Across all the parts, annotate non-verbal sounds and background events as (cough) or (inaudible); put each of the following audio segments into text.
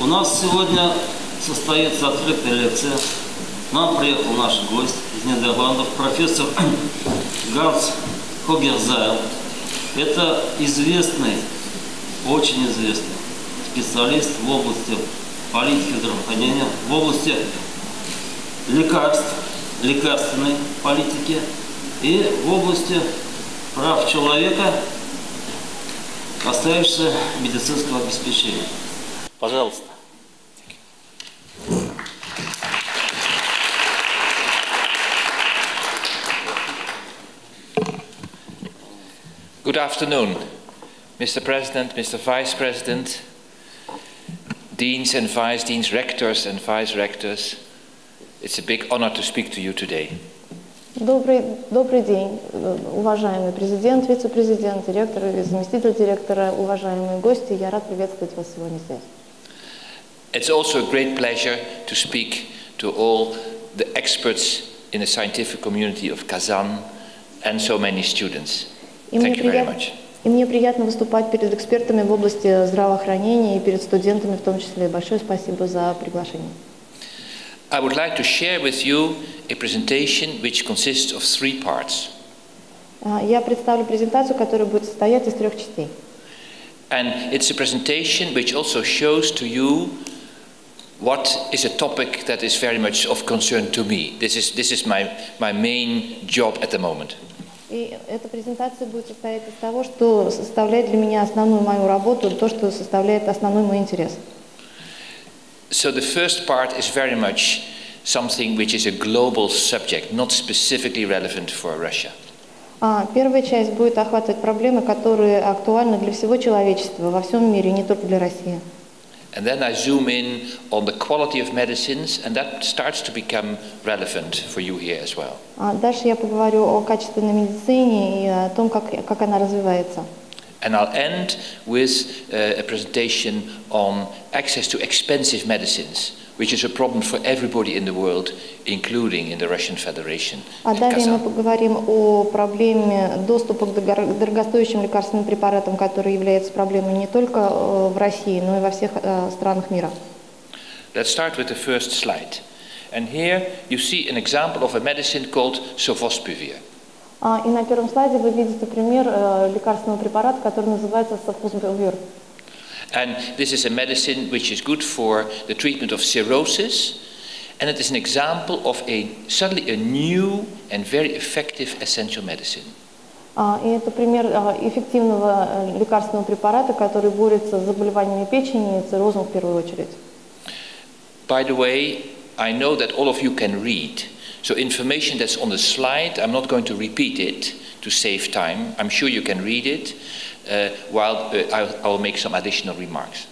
У нас сегодня состоится открытая лекция. Нам приехал наш гость из Нидерландов, профессор (clears throat) Ганс Хогерзайл. Это известный, очень известный специалист в области политики здравоохранения, в области лекарств, лекарственной политики и в области прав человека, касающихся медицинского обеспечения. Пожалуйста. Good afternoon, Mr. President, Mr. Vice President, deans and vice deans, rectors and vice rectors. It's a big honor to speak to you today. Добрый, добрый день, э, уважаемый президент, вице-президент, директор и заместитель директора, уважаемые гости. Я рад приветствовать вас сегодня здесь. It's also a great pleasure to speak to all the experts in the scientific community of Kazan and so many students. И Thank you very much. и мне приятно выступать перед экспертами в области здравоохранения и перед студентами в том числе. Большое спасибо за приглашение. I would like to share with you a presentation which consists of three parts. А, Я представлю презентацию, которая будет состоять из трех частей. And it's a presentation which also shows to you what is a topic that is very much of concern to me. This is, this is my, my main job at the moment. И эта презентация будет состоять из того, что составляет для меня основную мою работу, то, что составляет основной мой интерес. So the first part is very much something which is a global subject, not specifically relevant for Russia. А, Первая часть будет охватывать проблемы, которые актуальны для всего человечества во всем мире, не только для России. And then I zoom in on the quality of medicines, and that starts to become relevant for you here as well. А Дальше я поговорю о качественной медицине и о том, как, как она развивается. And I'll end with uh, a presentation on access to expensive medicines, which is a problem for everybody in the world, including in the Russian Federation. А and далее мы Kazan. поговорим о проблеме доступа к дорого- дорогостоящим лекарственным препаратам, который является проблемой не только э, в России, но и во всех э, странах мира. Let's start with the first slide. And here you see an example of a medicine called Sofosbuvir. А, И на первом слайде вы видите пример э, лекарственного препарата, который называется софузбувир. And this is a medicine which is good for the treatment of cirrhosis, and it is an example of a suddenly a new and very effective essential medicine. А, И это пример а, эффективного э, лекарственного препарата, который борется с заболеваниями печени и циррозом в первую очередь. By the way, I know that all of you can read, so information that's on the slide, I'm not going to repeat it to save time. I'm sure you can read it, uh, while uh, I'll, I'll make some additional remarks.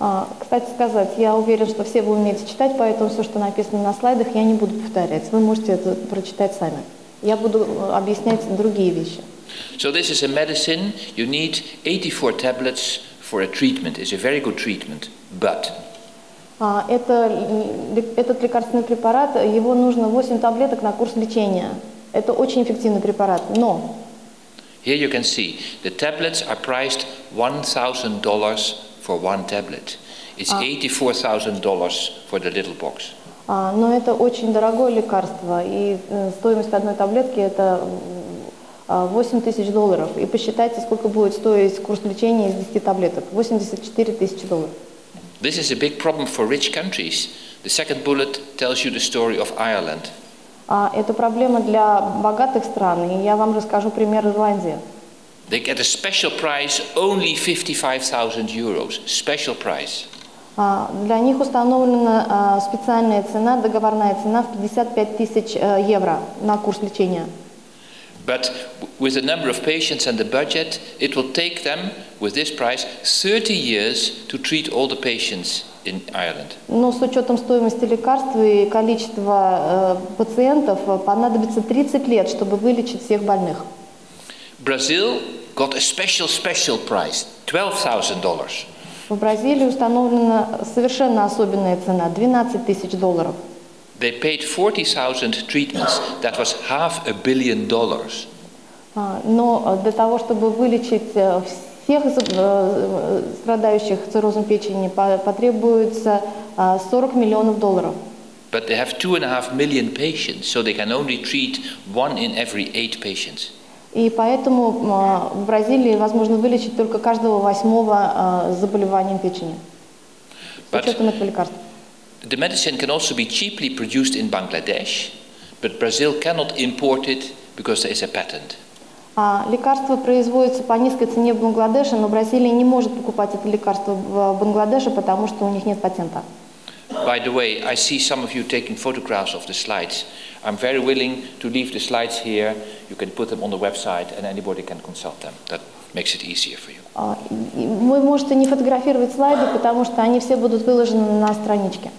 А, Кстати сказать, я уверен, что все вы умеете читать, поэтому все, что написано на слайдах, я не буду повторять. Вы можете это прочитать сами. Я буду э, объяснять другие вещи. So this is a medicine, you need 84 tablets for a treatment. It's a very good treatment, but А, Это, л- этот лекарственный препарат, его нужно 8 таблеток на курс лечения. Это очень эффективный препарат, но Here you can see the tablets are priced $1,000 for one tablet. It's $84,000 for the little box. А, Но это очень дорогое лекарство, и э, стоимость одной таблетки это м, 8 тысяч долларов. И посчитайте, сколько будет стоить курс лечения из 10 таблеток. 84 тысячи долларов. This is a big problem for rich countries. The second bullet tells you the story of Ireland. А, Это проблема для богатых стран, и я вам расскажу пример Ирландии. They get a special price, only 55,000 euros. Special price. А, Для них установлена а, специальная цена, договорная цена в 55 тысяч э, евро на курс лечения. But with the number of patients and the budget, it will take them, with this price, 30 years to treat all the patients in Ireland. Но с учетом стоимости лекарств и количества э, пациентов э, понадобится 30 лет, чтобы вылечить всех больных. Brazil got a special, special price, $12,000. В Бразилии установлена совершенно особенная цена – 12 тысяч долларов. They paid 40,000 treatments. That was half a billion dollars. А, Но э, для того, чтобы вылечить э, всех э, страдающих циррозом печени, по- потребуется а, 40 миллионов долларов. But they have two and a half million patients, so they can only treat one in every eight patients. И поэтому а, в Бразилии возможно вылечить только каждого восьмого заболеванием печени. С учетом этого лекарства. The medicine can also be cheaply produced in Bangladesh, but Brazil cannot import it because there is a patent. А лекарство производится по низкой цене в Бангладеше, но Бразилия не может покупать это лекарство в Бангладеше, потому что у них нет патента. By the way, I see some of you taking photographs of the slides. I'm very willing to leave the slides here. You can put them on the website and anybody can consult them. That makes it easier for you. А, и Вы можете не фотографировать слайды, потому что они все будут выложены на страничке.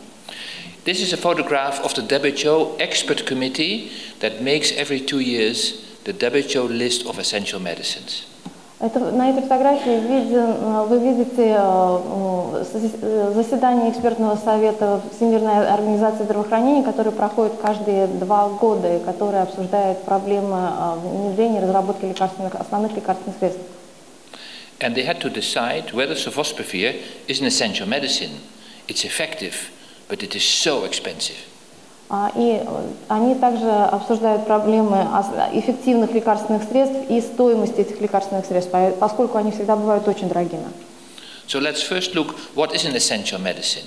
This is a photograph of the WHO expert committee that makes every two years the WHO list of essential medicines. Это, на этой фотографии виден, э, вы видите э, э, сос- э, заседание экспертного совета Всемирной организации здравоохранения, который проходит каждые два года и который обсуждает проблемы э, внедрения и разработки лекарственных, основных лекарственных средств. And they had to decide whether sofosbuvir is an essential medicine. It's effective, but it is so expensive. А, И э, они также обсуждают проблемы эффективных лекарственных средств и стоимости этих лекарственных средств, по- поскольку они всегда бывают очень дорогими. So let's first look what is an essential medicine.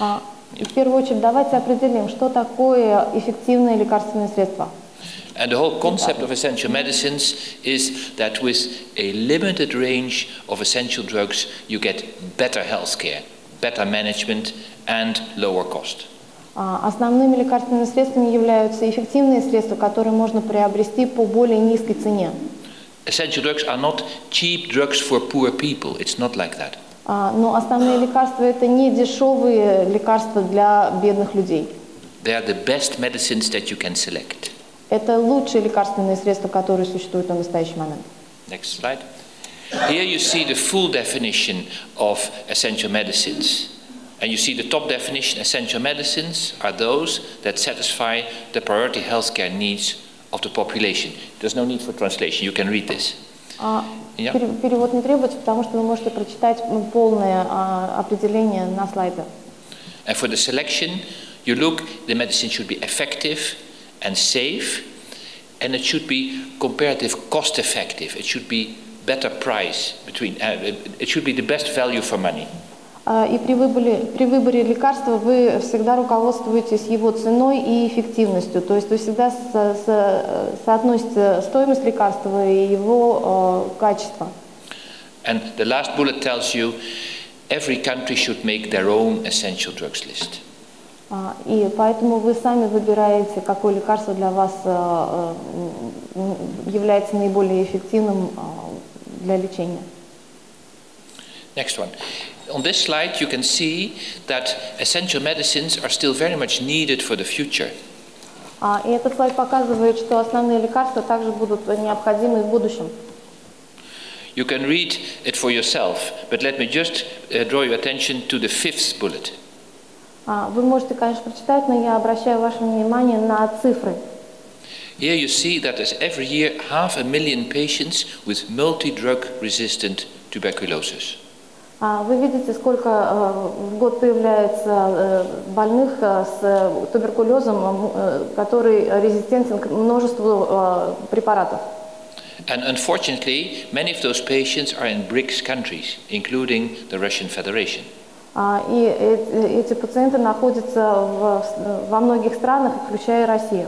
А, В первую очередь давайте определим, что такое эффективное лекарственное средство. And the whole concept of essential medicines is that with a limited range of essential drugs, you get better health care, better management, and lower cost. А, Основными лекарственными средствами являются эффективные средства, которые можно приобрести по более низкой цене. Essential drugs are not cheap drugs for poor people. It's not like that. А, Но основные лекарства – это не дешевые лекарства для бедных людей. They are the best medicines that you can select. Это лучшие лекарственные средства, которые существуют на настоящий момент. Next slide. Here you see the full definition of essential medicines. And you see the top definition essential medicines are those that satisfy the priority healthcare needs of the population. There's no need for translation, you can read this. А, Я. пере- Перевод не требуется, потому что вы можете прочитать м, полное а, определение на слайде. And for the selection, you look, the medicine should be effective and safe, and it should be comparative cost effective. It should be better price between, uh, it should be the best value for money. А, И при выборе, при выборе лекарства вы всегда руководствуетесь его ценой и эффективностью. То есть вы всегда со- со- соотносите стоимость лекарства и его э, качество. And the last bullet tells you every country should make their own essential drugs list. А, И поэтому вы сами выбираете, какое лекарство для вас является наиболее эффективным для лечения. Next one. On this slide, you can see that essential medicines are still very much needed for the future. А, И этот слайд показывает, что основные лекарства также будут необходимы в будущем. You can read it for yourself, but let me just uh, draw your attention to the fifth bullet. А, Вы можете, конечно, прочитать, но я обращаю ваше внимание на цифры. Here you see that there's every year half a million patients with multi-drug resistant tuberculosis. А, Вы видите, сколько э, в год появляется э, больных э, с э, туберкулезом, э, который резистентен к множеству э, препаратов. And unfortunately, many of those patients are in BRICS countries, including the Russian Federation. А, И эти, эти пациенты находятся в- во многих странах, включая Россию.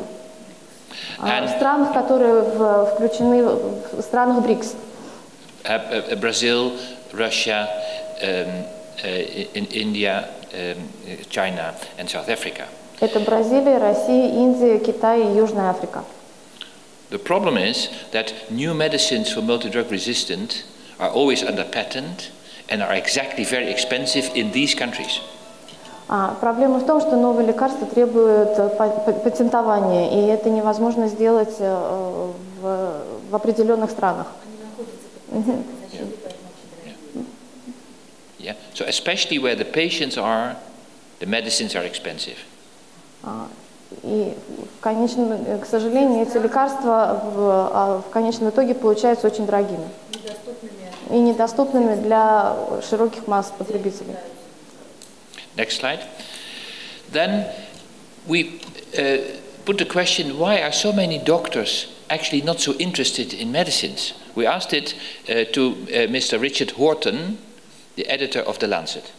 А, And- В странах, которые в- включены в странах БРИКС. Uh, uh, uh, Brazil, Russia, um, uh, in India, um, uh, China, and South Africa. Это Бразилия, Россия, Индия, Китай и Южная Африка. The problem is that new medicines for multi-drug resistant are always under patent and are exactly very expensive in these countries. А, проблема в том, что новые лекарства требуют э, па- па- патентования, и это невозможно сделать э, в, в определенных странах. Yeah? So especially where the patients are, the medicines are expensive. А, И в конечном, э, к сожалению, эти лекарства в, а, в конечном итоге получаются очень дорогими и недоступными для широких масс потребителей. Next slide. Then we uh, put the question why are so many doctors actually not so interested in medicines? We asked it uh, to uh, Mr. Richard Horton, the editor of The Lancet.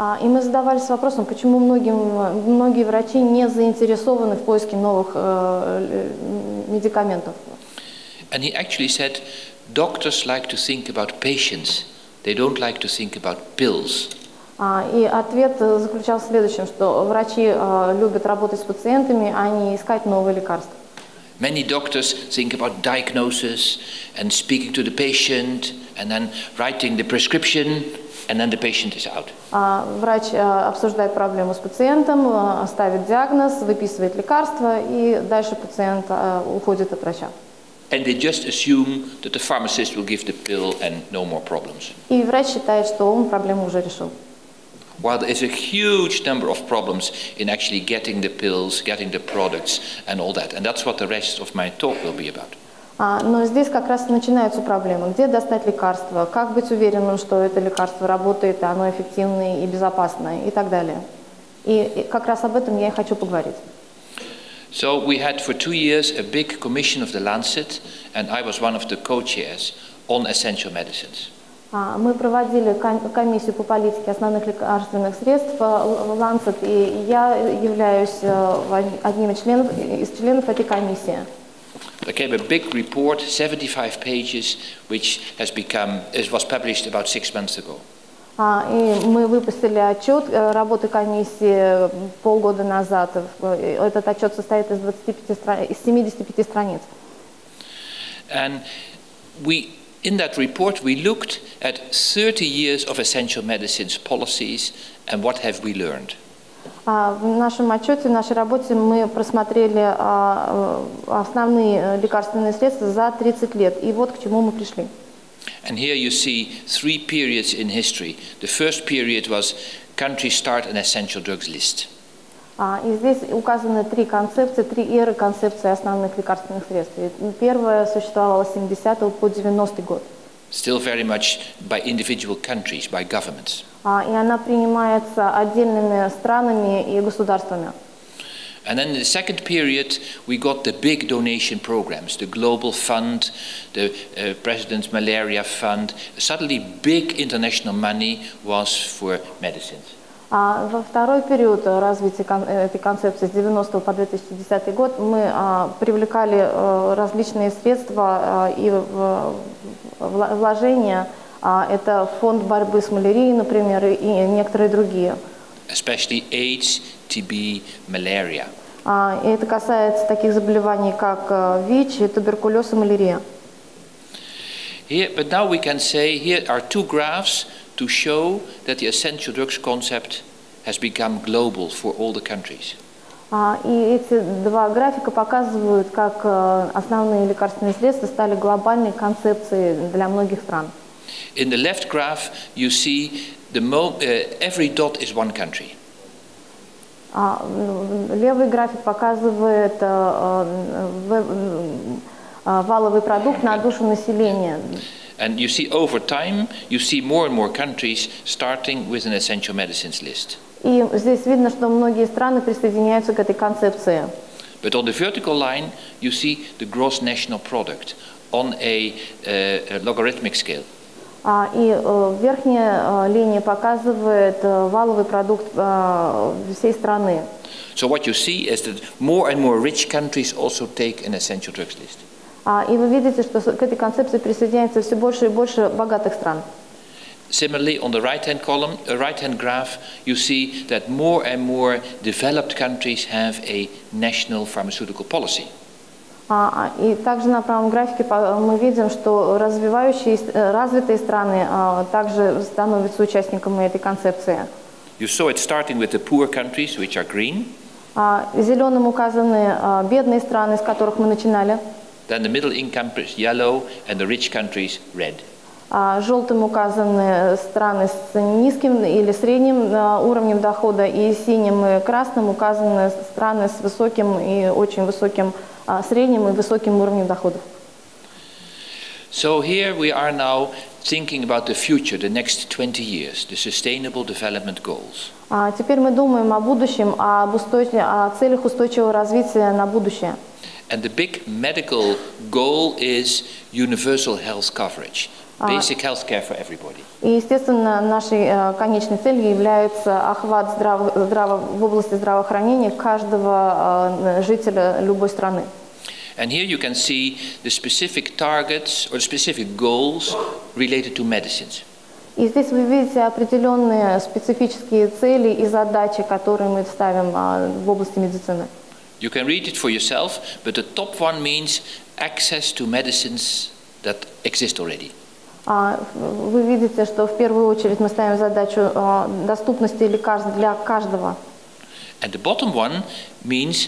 А, И мы задавались вопросом, почему многим, многие врачи не заинтересованы в поиске новых э, э, медикаментов. And he actually said doctors like to think about patients, they don't like to think about pills. А, И ответ э, заключался в следующем, что врачи э, любят работать с пациентами, а не искать новые лекарства. Many doctors think about diagnosis and speaking to the patient and then writing the prescription and then the patient is out. А, Врач э, обсуждает проблему с пациентом, э, ставит диагноз, выписывает лекарства, и дальше пациент уходит от врача. And they just assume that the pharmacist will give the pill and no more problems. И врач считает, что он проблему уже решил. While there is a huge number of problems in actually getting the pills, getting the products, and all that. And that's what the rest of my talk will be about. А, Но здесь как раз и начинаются проблемы. Где достать лекарство? Как быть уверенным, что это лекарство работает, и оно эффективное и безопасное и так далее. И и как раз об этом я и хочу поговорить. So we had for two years a big commission of the Lancet, and I was one of the co-chairs on essential medicines. А, Мы проводили ком- комиссию по политике основных лекарственных средств э, Л- Lancet, и я являюсь э, од- одним из членов, из членов этой комиссии. There came a big report, 75 pages, which has become, was published about six months ago. А, И мы выпустили отчет э, работы комиссии полгода назад. Э, Этот отчет состоит из, 25 стра- из 75 страниц. And we, in that report, we looked at 30 years of essential medicines policies and what have we learned. А, В нашем отчете, в нашей работе мы просмотрели а, э, основные э, лекарственные средства за 30 лет. И вот к чему мы пришли. And here you see three periods in history. The first period was countries start an essential drugs list. А, И здесь указаны три концепции, три эры концепции основных лекарственных средств. Первая существовала с 70 по 90 год. Still very much by individual countries, by governments. А, И она принимается отдельными странами и государствами. And then in the second period, we got the big donation programs, the Global Fund, the uh, President's Malaria Fund. Suddenly, big international money was for medicines. А во второй период развития этой концепции с 90 по 2010 год мы а, привлекали э, различные средства а, и вложения. А, это фонд борьбы с малярией, например, и некоторые другие. especially AIDS, TB, malaria. И это касается таких заболеваний, как э, ВИЧ, туберкулез и малярия. Here, but now we can say here are two graphs to show that the essential drugs concept has become global for all the countries. А, И эти два графика показывают, как э, основные лекарственные средства стали глобальной концепцией для многих стран. In the left graph, you see the mo- uh, every dot is one country. А, Левый график показывает э, э, э, валовый продукт на душу населения. And you see over time, you see more and more countries starting with an essential medicines list. И здесь видно, что многие страны присоединяются к этой концепции. But on the vertical line, you see the gross national product on a, uh, a logarithmic scale. А, И э, верхняя э, линия показывает э, валовый продукт э, всей страны. So what you see is that more and more rich countries also take an essential drugs list. А, И вы видите, что к этой концепции присоединяется все больше и больше богатых стран. Similarly, on the right-hand column, uh, right-hand graph, you see that more and more developed countries have a national pharmaceutical policy. А, а, И также на правом графике мы видим, что развивающиеся, э, развитые страны также становятся участниками этой концепции. You saw it starting with the poor countries, which are green, Зеленым указаны бедные страны, с которых мы начинали. Then the middle income is yellow, and the rich countries red. А, Желтым указаны страны с низким или средним а, уровнем дохода, и синим и красным указаны страны с высоким и очень высоким а, средним и высоким уровнем доходов. So here we are now thinking about the future, the next 20 years, the Sustainable Development Goals. А теперь мы думаем о будущем, об устойч- о целях устойчивого развития на будущее. And the big medical goal is universal health coverage, basic health care for everybody. И, естественно, нашей э, конечной целью является охват здраво- здраво- в области здравоохранения каждого э, жителя любой страны. And here you can see the specific targets or specific goals related to medicines. И здесь вы видите определенные специфические цели и задачи, которые мы ставим а, в области медицины. You can read it for yourself, but the top one means access to medicines that exist already. А, Вы видите, что в первую очередь мы ставим задачу а, доступности лекарств для каждого. And the bottom one means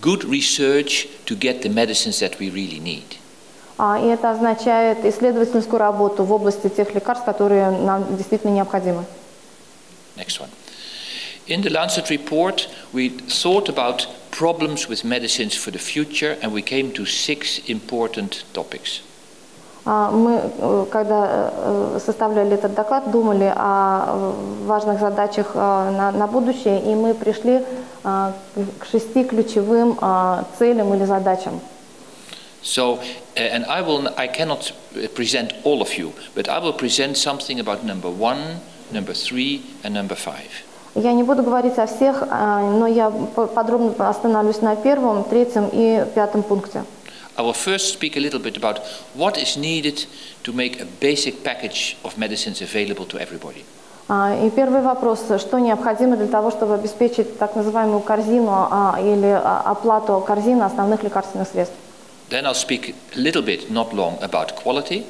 good research to get the medicines that we really need. А, И это означает исследовательскую работу в области тех лекарств, которые нам действительно необходимы. Next one. In the Lancet report, we thought about problems with medicines for the future, and we came to six important topics. А, Мы, э, когда э, составляли этот доклад, думали о э, важных задачах э, на, на будущее, и мы пришли а, к шести ключевым а, целям или задачам. So, uh, and I will, I cannot uh, present all of you, but I will present something about number one, number three, and number five. Я не буду говорить о всех, а, но я по- подробно остановлюсь на первом, третьем и пятом пункте. I will first speak a little bit about what is needed to make a basic package of medicines available to everybody. А, И первый вопрос, что необходимо для того, чтобы обеспечить так называемую корзину а, или оплату корзины основных лекарственных средств. Then I'll speak a little bit, not long, about quality,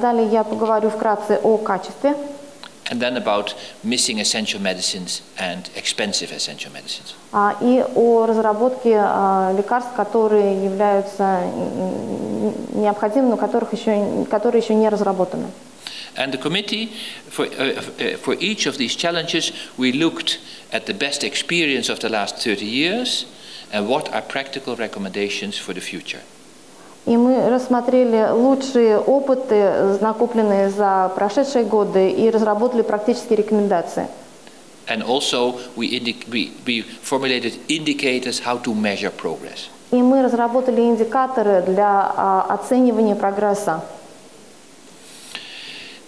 Далее я поговорю вкратце о качестве, and then about missing essential medicines and expensive essential medicines. а, и о разработке а, лекарств, которые являются м, необходимыми, но которых еще, которые еще не разработаны. And the committee, for, uh, uh, for each of these challenges, we looked at the best experience of the last 30 years and what are practical recommendations for the future. И мы рассмотрели лучшие опыты, накопленные за прошедшие годы, и разработали практические рекомендации. And also, we, we, we formulated indicators how to measure progress. И мы разработали индикаторы для а, оценивания прогресса.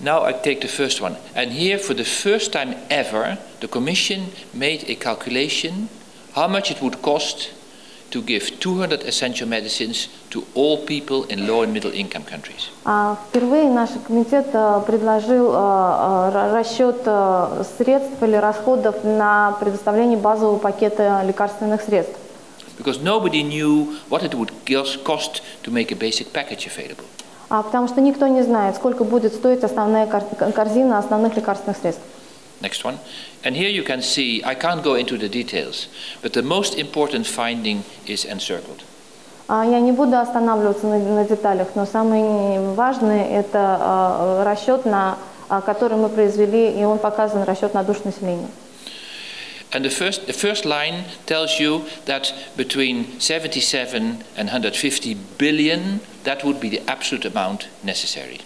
Now I take the first one. And here, for the first time ever, the Commission made a calculation how much it would cost to give 200 essential medicines to all people in low and middle income countries. А, Впервые наш комитет а, предложил а, ра- расчет средств или расходов на предоставление базового пакета лекарственных средств. Because nobody knew what it would cost to make a basic package available. А, Потому что никто не знает, сколько будет стоить основная кор- корзина основных лекарственных средств. Next one. And here you can see, I can't go into the details, but the most important finding is encircled. А, Я не буду останавливаться на, на деталях, но самое важное – это а, расчет, на, а, который мы произвели, и он показан расчет на душу населения. And the first, the first line tells you that between 77 and 150 billion, that would be the absolute amount necessary.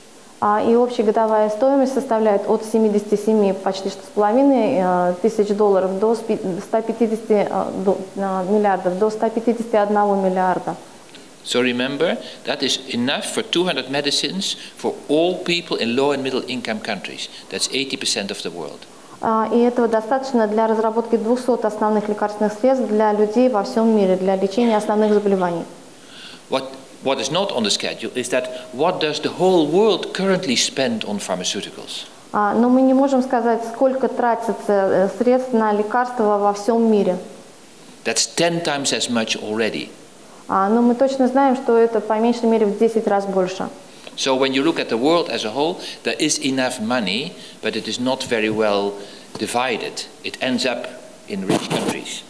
А, И общая годовая стоимость составляет от 77 почти что с половиной э, тысяч долларов до спи- 150 э, до- э, миллиардов, до 151 миллиарда. So remember, that is enough for 200 medicines for all people in low and middle income countries. That's 80% of the world. А, И этого достаточно для разработки 200 основных лекарственных средств для людей во всем мире, для лечения основных заболеваний. What, what is not on the schedule is that what does the whole world currently spend on pharmaceuticals? А, Но мы не можем сказать, сколько тратится э, средств на лекарства во всем мире. That's 10 times as much already. А, Но мы точно знаем, что это по меньшей мере в 10 раз больше. So when you look at the world as a whole, there is enough money, but it is not very well divided. It ends up in rich countries.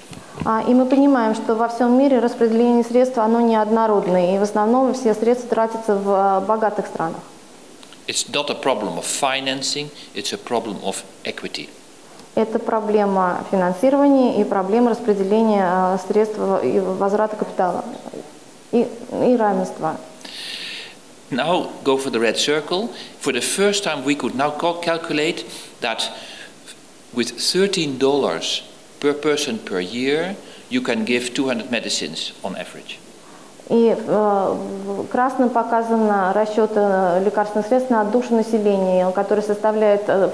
А, И мы понимаем, что во всем мире распределение средств оно неоднородное, и в основном все средства тратятся в э, богатых странах. It's not a problem of financing, it's a problem of equity. Это проблема финансирования и проблема распределения а, средств и возврата капитала и, и равенства. Now go for the red circle. For the first time, we could now cal- calculate that with $13 per person per year, you can give 200 medicines on average. И э, красным показано расчет э, лекарственных средств на душу населения, который составляет э,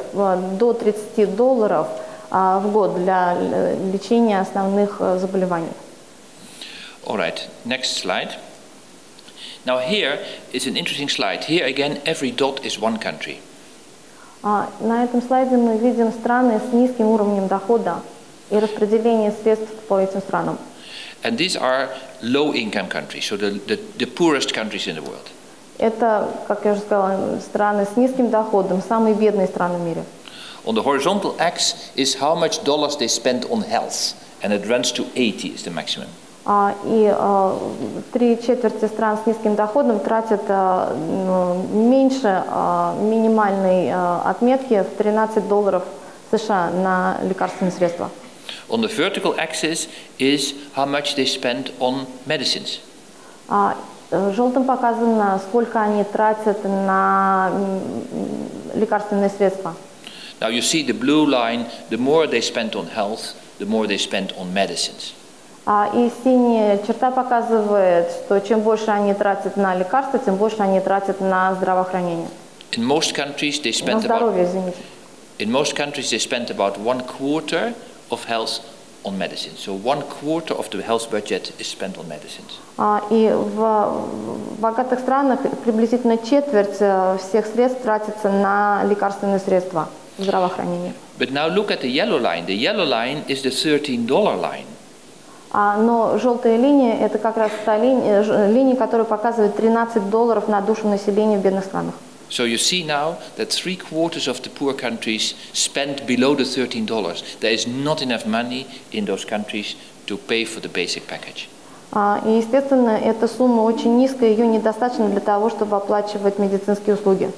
до 30 долларов а, в год для э, лечения основных э, заболеваний. All right, next slide. Now here is an interesting slide. Here again, every dot is one country. А, На этом слайде мы видим страны с низким уровнем дохода и распределение средств по этим странам. And these are low-income countries, so the, the, the poorest countries in the world. Это, как я уже сказала, страны с низким доходом, самые бедные страны в мире. On the horizontal axis is how much dollars they spend on health, and it runs to 80 is the maximum. А, И а, три четверти стран с низким доходом тратят м, меньше минимальной отметки в 13 долларов США на лекарственные средства. On the vertical axis is how much they spend on medicines. А, э, Желтым показано, сколько они тратят на м, м, лекарственные средства. Now you see the blue line, the more they spend on health, the more they spend on medicines. А, И синяя черта показывает, что чем больше они тратят на лекарства, тем больше они тратят на здравоохранение. In most countries they На spend about здоровье, извините. in most countries they spend about one quarter of health on medicine. So one quarter of the health budget is spent on medicines. А, И в богатых странах приблизительно четверть э, всех средств тратится на лекарственные средства в здравоохранении. But now look at the yellow line. The yellow line is the $13 line. А, но желтая линия – это как раз та линия, которая показывает 13 долларов на душу населения в бедных странах. So you see now that three quarters of the poor countries spend below the $13. There is not enough money in those countries to pay for the basic package. А, И, естественно, эта сумма очень низкая, ее недостаточно для того, чтобы оплачивать медицинские услуги.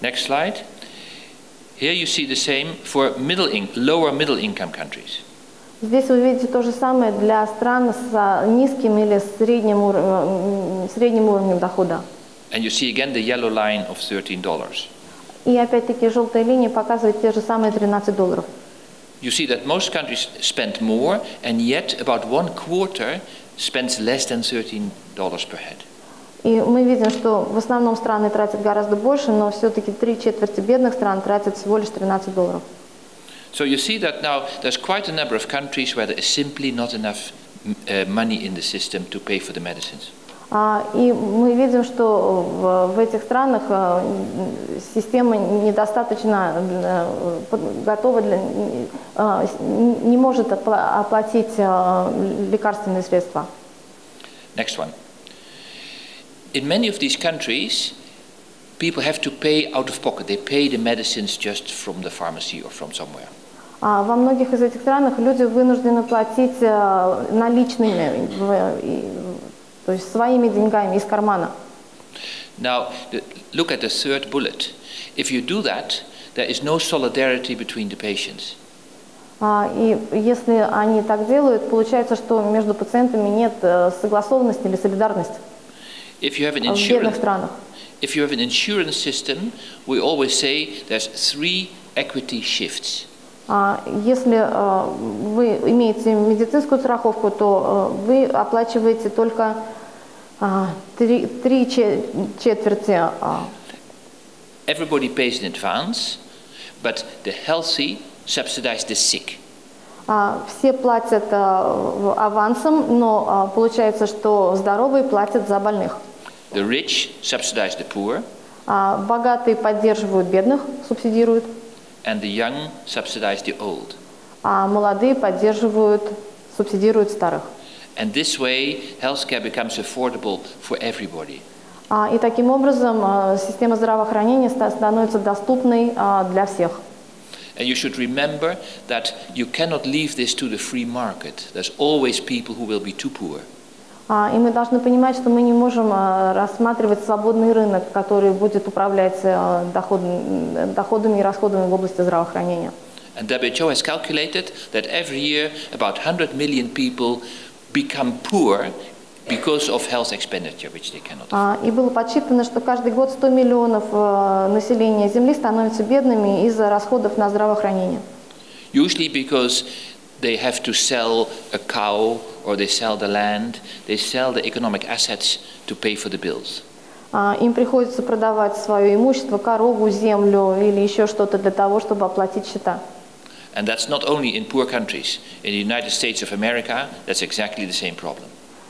Next slide. Here you see the same for middle in, lower middle income countries. Здесь вы видите то же самое для стран с а, низким или средним, ур- м, средним уровнем дохода. And you see again the yellow line of $13. И опять-таки желтая линия показывает те же самые 13 долларов. You see that most countries spend more, and yet about one quarter spends less than $13 per head. И мы видим, что в основном страны тратят гораздо больше, но все-таки три четверти бедных стран тратят всего лишь 13 долларов. So you see that now there's quite a number of countries where there is simply not enough mm, uh, money in the system to pay for the medicines. А, И мы видим, что в, этих странах м, система недостаточно э, готова, для, с- не может опла- оплатить лекарственные средства. Next one. In many of these countries, people have to pay out of pocket. They pay the medicines just from the pharmacy or from somewhere. А Во многих из этих странах люди вынуждены платить наличными, то есть своими деньгами из кармана. Now, look at the third bullet. If you do that, there is no solidarity between the patients. А, И если они так делают, получается, что между пациентами нет э, согласованности или солидарности If you have an insurance, if you have an insurance system, we always say there's three equity shifts. А, Если э, вы имеете медицинскую страховку, то э, вы оплачиваете только три, три че- четверти. а, Everybody pays in advance, but the healthy subsidize the sick. а, Все платят авансом, но а, получается, что здоровые платят за больных. The rich subsidize the poor, А Богатые поддерживают бедных, субсидируют, and the young subsidize the old. а молодые поддерживают, субсидируют старых. And this way, healthcare becomes affordable for everybody. А, И таким образом э, система здравоохранения ста- становится доступной а, для всех. And you should remember that you cannot leave this to the free market. There's always people who will be too poor. А, И мы должны понимать, что мы не можем а, рассматривать свободный рынок, который будет управлять а, доход- м, доходами и расходами в области здравоохранения. And WHO has calculated that every year about 100 million people become poor because of health expenditure, which they cannot afford. А, И было подсчитано, что каждый год 100 миллионов а, населения Земли становятся бедными из-за расходов на здравоохранение. Usually because they have to sell a cow or they sell the land, they sell the economic assets to pay for the bills. А, Им приходится продавать свое имущество, корову, землю или еще что-то для того, чтобы оплатить счета. And that's not only in poor countries. In the United States of America, that's exactly the same problem.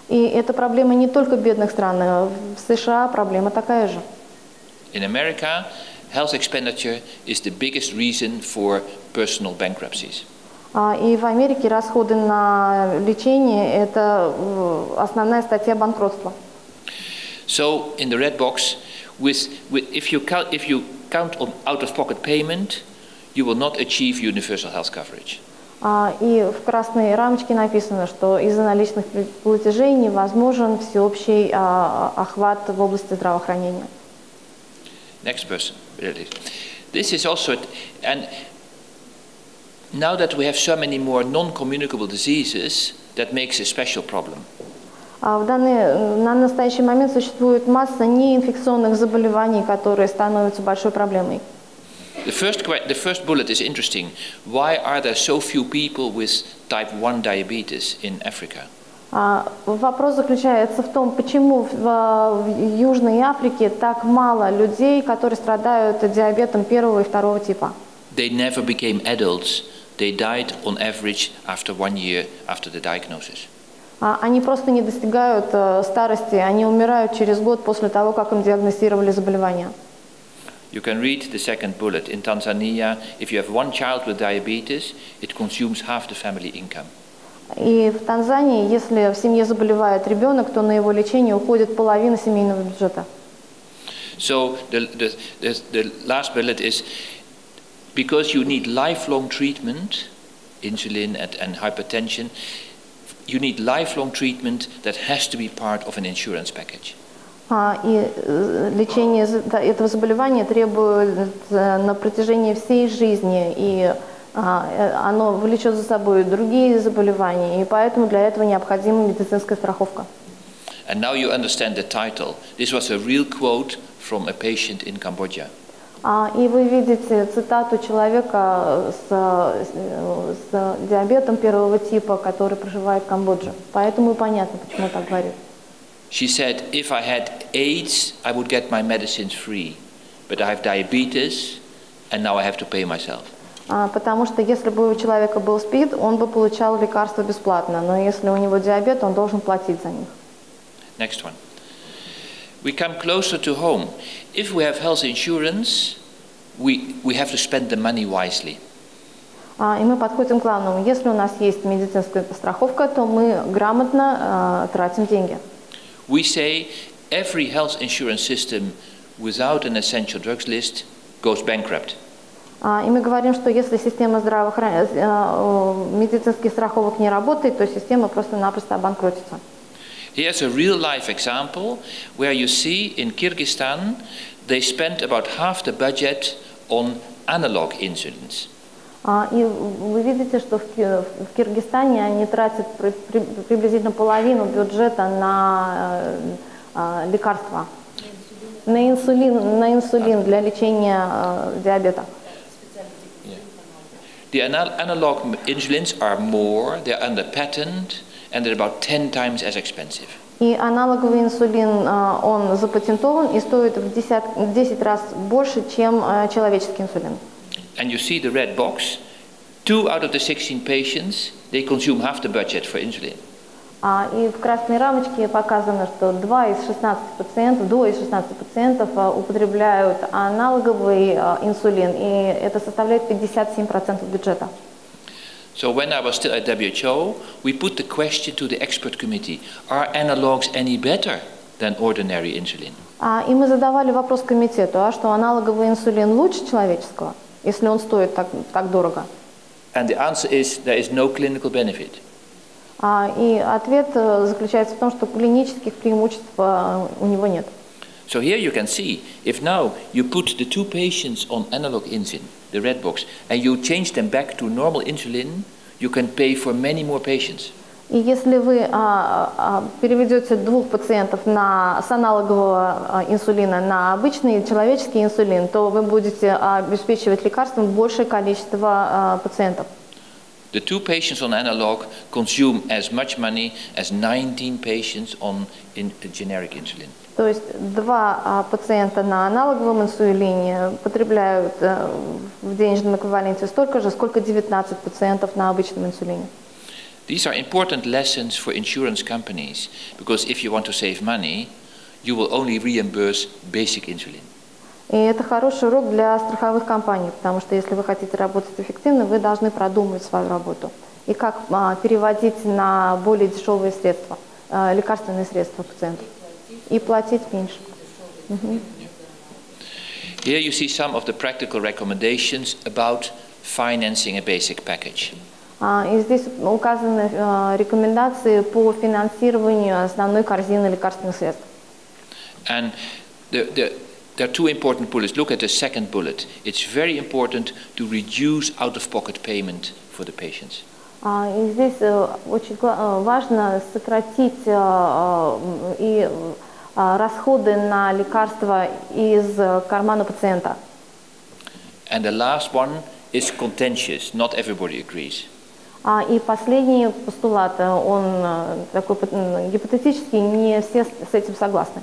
И эта проблема не только в бедных странах. В США проблема такая же. In America, health expenditure is the biggest reason for personal bankruptcies. А, И в Америке расходы на лечение – это э, основная статья банкротства. So, in the red box, with, with, if, you count, if you count on out of pocket payment, you will not achieve universal health coverage. А, И в красной рамочке написано, что из-за наличных платежей невозможен всеобщий а, охват в области здравоохранения. Next person. really. This is also, and now that we have so many more non communicable diseases, that makes a special problem. А В данный, на настоящий момент существует масса неинфекционных заболеваний, которые становятся большой проблемой. The first, the first bullet is interesting. Why are there so few people with type 1 diabetes in Africa? А, Вопрос заключается в том, почему в, в Южной Африке так мало людей, которые страдают диабетом первого и второго типа. They never became adults. They died on average after one year after the diagnosis. А, Они просто не достигают э, старости, они умирают через год после того, как им диагностировали заболевание. You can read the second bullet. In Tanzania, if you have one child with diabetes, it consumes half the family income. И в Танзании, если в семье заболевает ребенок, то на его лечение уходит половина семейного бюджета. So the, the, the, the last bullet is because you need lifelong treatment, insulin and, and hypertension, you need lifelong treatment that has to be part of an insurance package. А, И э, лечение этого заболевания требует э, на протяжении всей жизни, и а, э, оно влечет за собой другие заболевания, и поэтому для этого необходима медицинская страховка. And now you understand the title. This was a real quote from a patient in Cambodia. А, И вы видите цитату человека с, с диабетом первого типа, который проживает в Камбодже. Поэтому понятно, почему так говорит. She said, If I had AIDS, I would get my medicines free. But I have diabetes, and now I have to pay myself. А, Потому что если бы у человека был СПИД, он бы получал лекарства бесплатно, но если у него диабет, он должен платить за них. Next one. We come closer to home. If we have health insurance, we, we have to spend the money wisely. А, И мы подходим к главному. Если у нас есть медицинская страховка, то мы грамотно а, тратим деньги. We say every health insurance system without an essential drugs list goes bankrupt. А, И мы говорим, что если система здравоохранения, медицинских страховок не работает, то система просто-напросто обанкротится. Here's a real life example where you see in Kyrgyzstan they spent about half the budget on analog insulins. А, И вы видите, что в Ки- в Киргизстане они тратят при- при- приблизительно половину бюджета на э, а, лекарства. На инсулин, на инсулин для лечения э, диабета. The anal- analog insulins are more, they're under patent, and they're about 10 times as expensive. И аналоговый инсулин, он запатентован и стоит в 10, в 10 раз больше, чем человеческий инсулин. And you see the red box, two out of the 16 patients, they consume half the budget for insulin. А, И в красной рамочке показано, что 2 из 16 пациентов, до из 16 пациентов а, употребляют аналоговый а, инсулин, и это составляет 57% бюджета. So when I was still at WHO, we put the question to the expert committee, are analogs any better than ordinary insulin? А, И мы задавали вопрос комитету, а что аналоговый инсулин лучше человеческого, если он стоит так, так дорого? And the answer is there is no clinical benefit. А, И ответ э, заключается в том, что клинических преимуществ э, у него нет. So here you can see, if now you put the two patients on analog insulin, the red box, and you change them back to normal insulin, you can pay for many more patients. И если вы а, а, переведете двух пациентов на, с аналогового а, инсулина на обычный человеческий инсулин, то вы будете обеспечивать лекарством большее количество пациентов. The two patients on analog consume as much money as 19 patients on in generic insulin. То есть два пациента на аналоговом инсулине потребляют а, в денежном эквиваленте столько же, сколько 19 пациентов на обычном инсулине. These are important lessons for insurance companies because if you want to save money, you will only reimburse basic insulin. И это хороший урок для страховых компаний, потому что если вы хотите работать эффективно, вы должны продумать свою работу. И как а, переводить на более дешевые средства, а, лекарственные средства пациенту. И платить меньше. Мгм. Here you see some of the practical recommendations about financing a basic package. А, И здесь указаны а, рекомендации по финансированию основной корзины лекарственных средств. And the, the, there are two important bullets. Look at the second bullet. It's very important to reduce out-of-pocket payment for the patients. А, И здесь э, очень э, важно сократить э, э, и э, расходы на лекарства из э, кармана пациента. And the last one is contentious. Not everybody agrees. А, И последний постулат, э, он э, такой гипотетический, не все с этим согласны.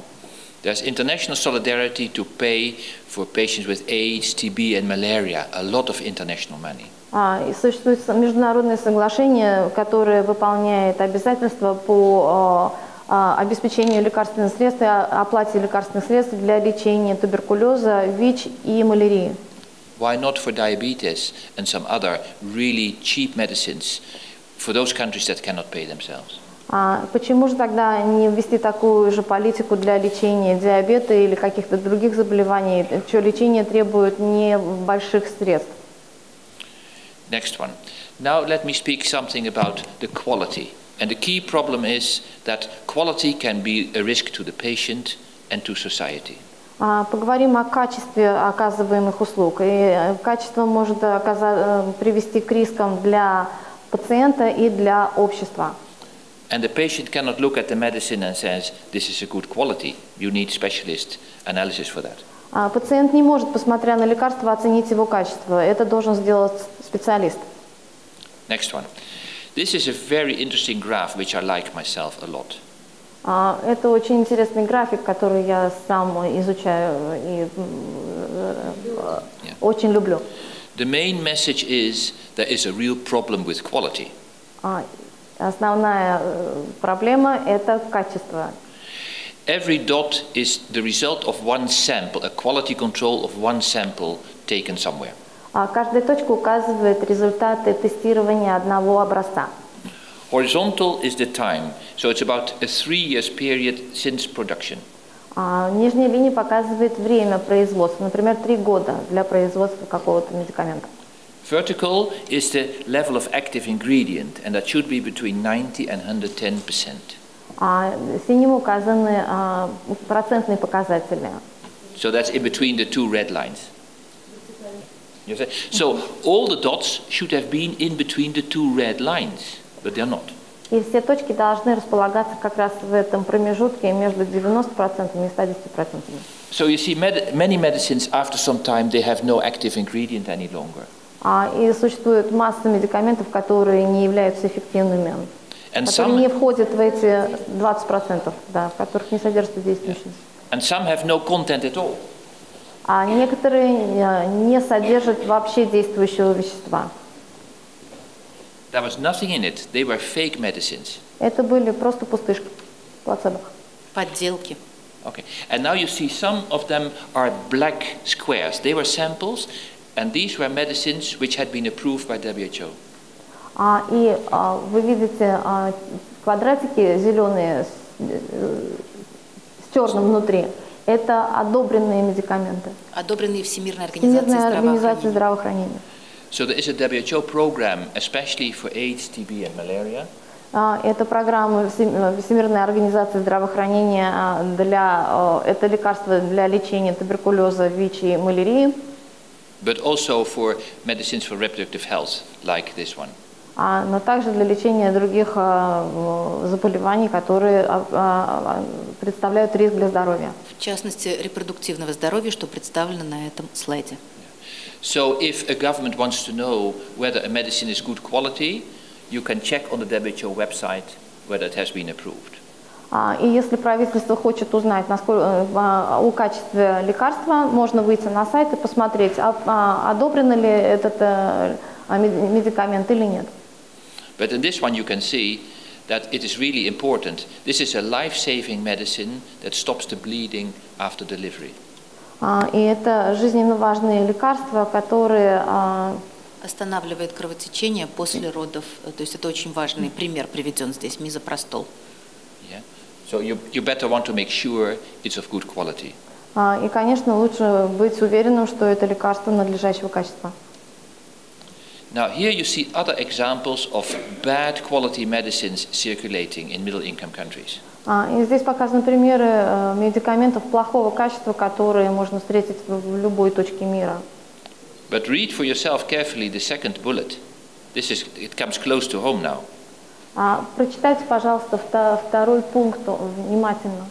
There's international solidarity to pay for patients with AIDS, TB, and malaria. A lot of international money. А, И существует международное соглашение, которое выполняет обязательства по э, э, обеспечению лекарственных средств и оплате лекарственных средств для лечения туберкулеза, ВИЧ и малярии. Why not for diabetes and some other really cheap medicines for those countries that cannot pay themselves? А почему же тогда не ввести такую же политику для лечения диабета или каких-то других заболеваний, чье лечение требует небольших средств? Next one. Now let me speak something about the quality. And the key problem is that quality can be a risk to the patient and to society. А, Поговорим о качестве оказываемых услуг. И э, качество может э, привести к рискам для пациента и для общества. And the patient cannot look at the medicine and says, this is a good quality. You need specialist analysis for that. А Пациент не может, посмотря на лекарство, оценить его качество. Это должен сделать специалист. Next one. This is a very interesting graph which I like myself a lot. А, Это очень интересный график, который я сам изучаю и очень люблю. The main message is there is a real problem with quality. А, Основная э, проблема – это качество. Every dot is the result of one sample, a quality control of one sample taken somewhere. А Каждая точка указывает результаты тестирования одного образца. Horizontal is the time, so it's about a three years period since production. А Нижняя линия показывает время производства, например, три года для производства какого-то медикамента. Vertical is the level of active ingredient, and that should be between 90 and 110 percent. А синим указаны а, процентные показатели. So that's in between the two red lines. You see? So all the dots should have been in between the two red lines, But they're not. И все точки должны располагаться как раз в этом промежутке между 90% и 110%. So you see, med- many medicines after some time they have no active ingredient any longer. А, и существует масса медикаментов, которые не являются эффективными, And которые не some, входят в эти 20%, да, в которых не содержится действующий. and some have no content at all. А некоторые э, не содержат вообще действующего вещества. There was nothing in it. They were fake medicines. Это были просто пустышки, плацебо. Подделки. Okay. And now you see some of them are black squares. They were samples, and these were medicines which had been approved by WHO. А, и а, вы видите а, квадратики зеленые с, э, с черным внутри. Это одобренные медикаменты. Одобренные Всемирной организацией Всемирная организация здравоохранения. So there is a WHO program, especially for AIDS, TB, and malaria. А, Это программа Всем- Всемирной организации здравоохранения а, для э, это лекарства для лечения туберкулеза, ВИЧ и малярии, but also for medicines for reproductive health, like this one. а, но также для лечения других а, заболеваний, которые а, представляют риск для здоровья. В частности, репродуктивного здоровья, что представлено на этом слайде. So if a government wants to know whether a medicine is good quality, you can check on the WHO website whether it has been approved. А, И если правительство хочет узнать насколько, э, а, о качестве лекарства, можно выйти на сайт и посмотреть, а- а, одобрен ли этот э, а, мед- медикамент или нет. But in this one you can see that it is really important. This is a life-saving medicine that stops the bleeding after delivery. А, И это жизненно важные лекарства, которые а, Останавливает кровотечение после родов. Э, То есть это очень важный пример приведен здесь, мизопростол. Yeah? So you, you better want to make sure it's of good quality. а, И, конечно, лучше быть уверенным, что это лекарство надлежащего качества. Now here you see other examples of bad quality medicines circulating in middle-income countries. А, И здесь показаны примеры э, медикаментов плохого качества, которые можно встретить в любой точке мира. But read for yourself carefully the second bullet. This is, it comes close to home now. А, Прочитайте, пожалуйста, вто- второй пункт э, внимательно.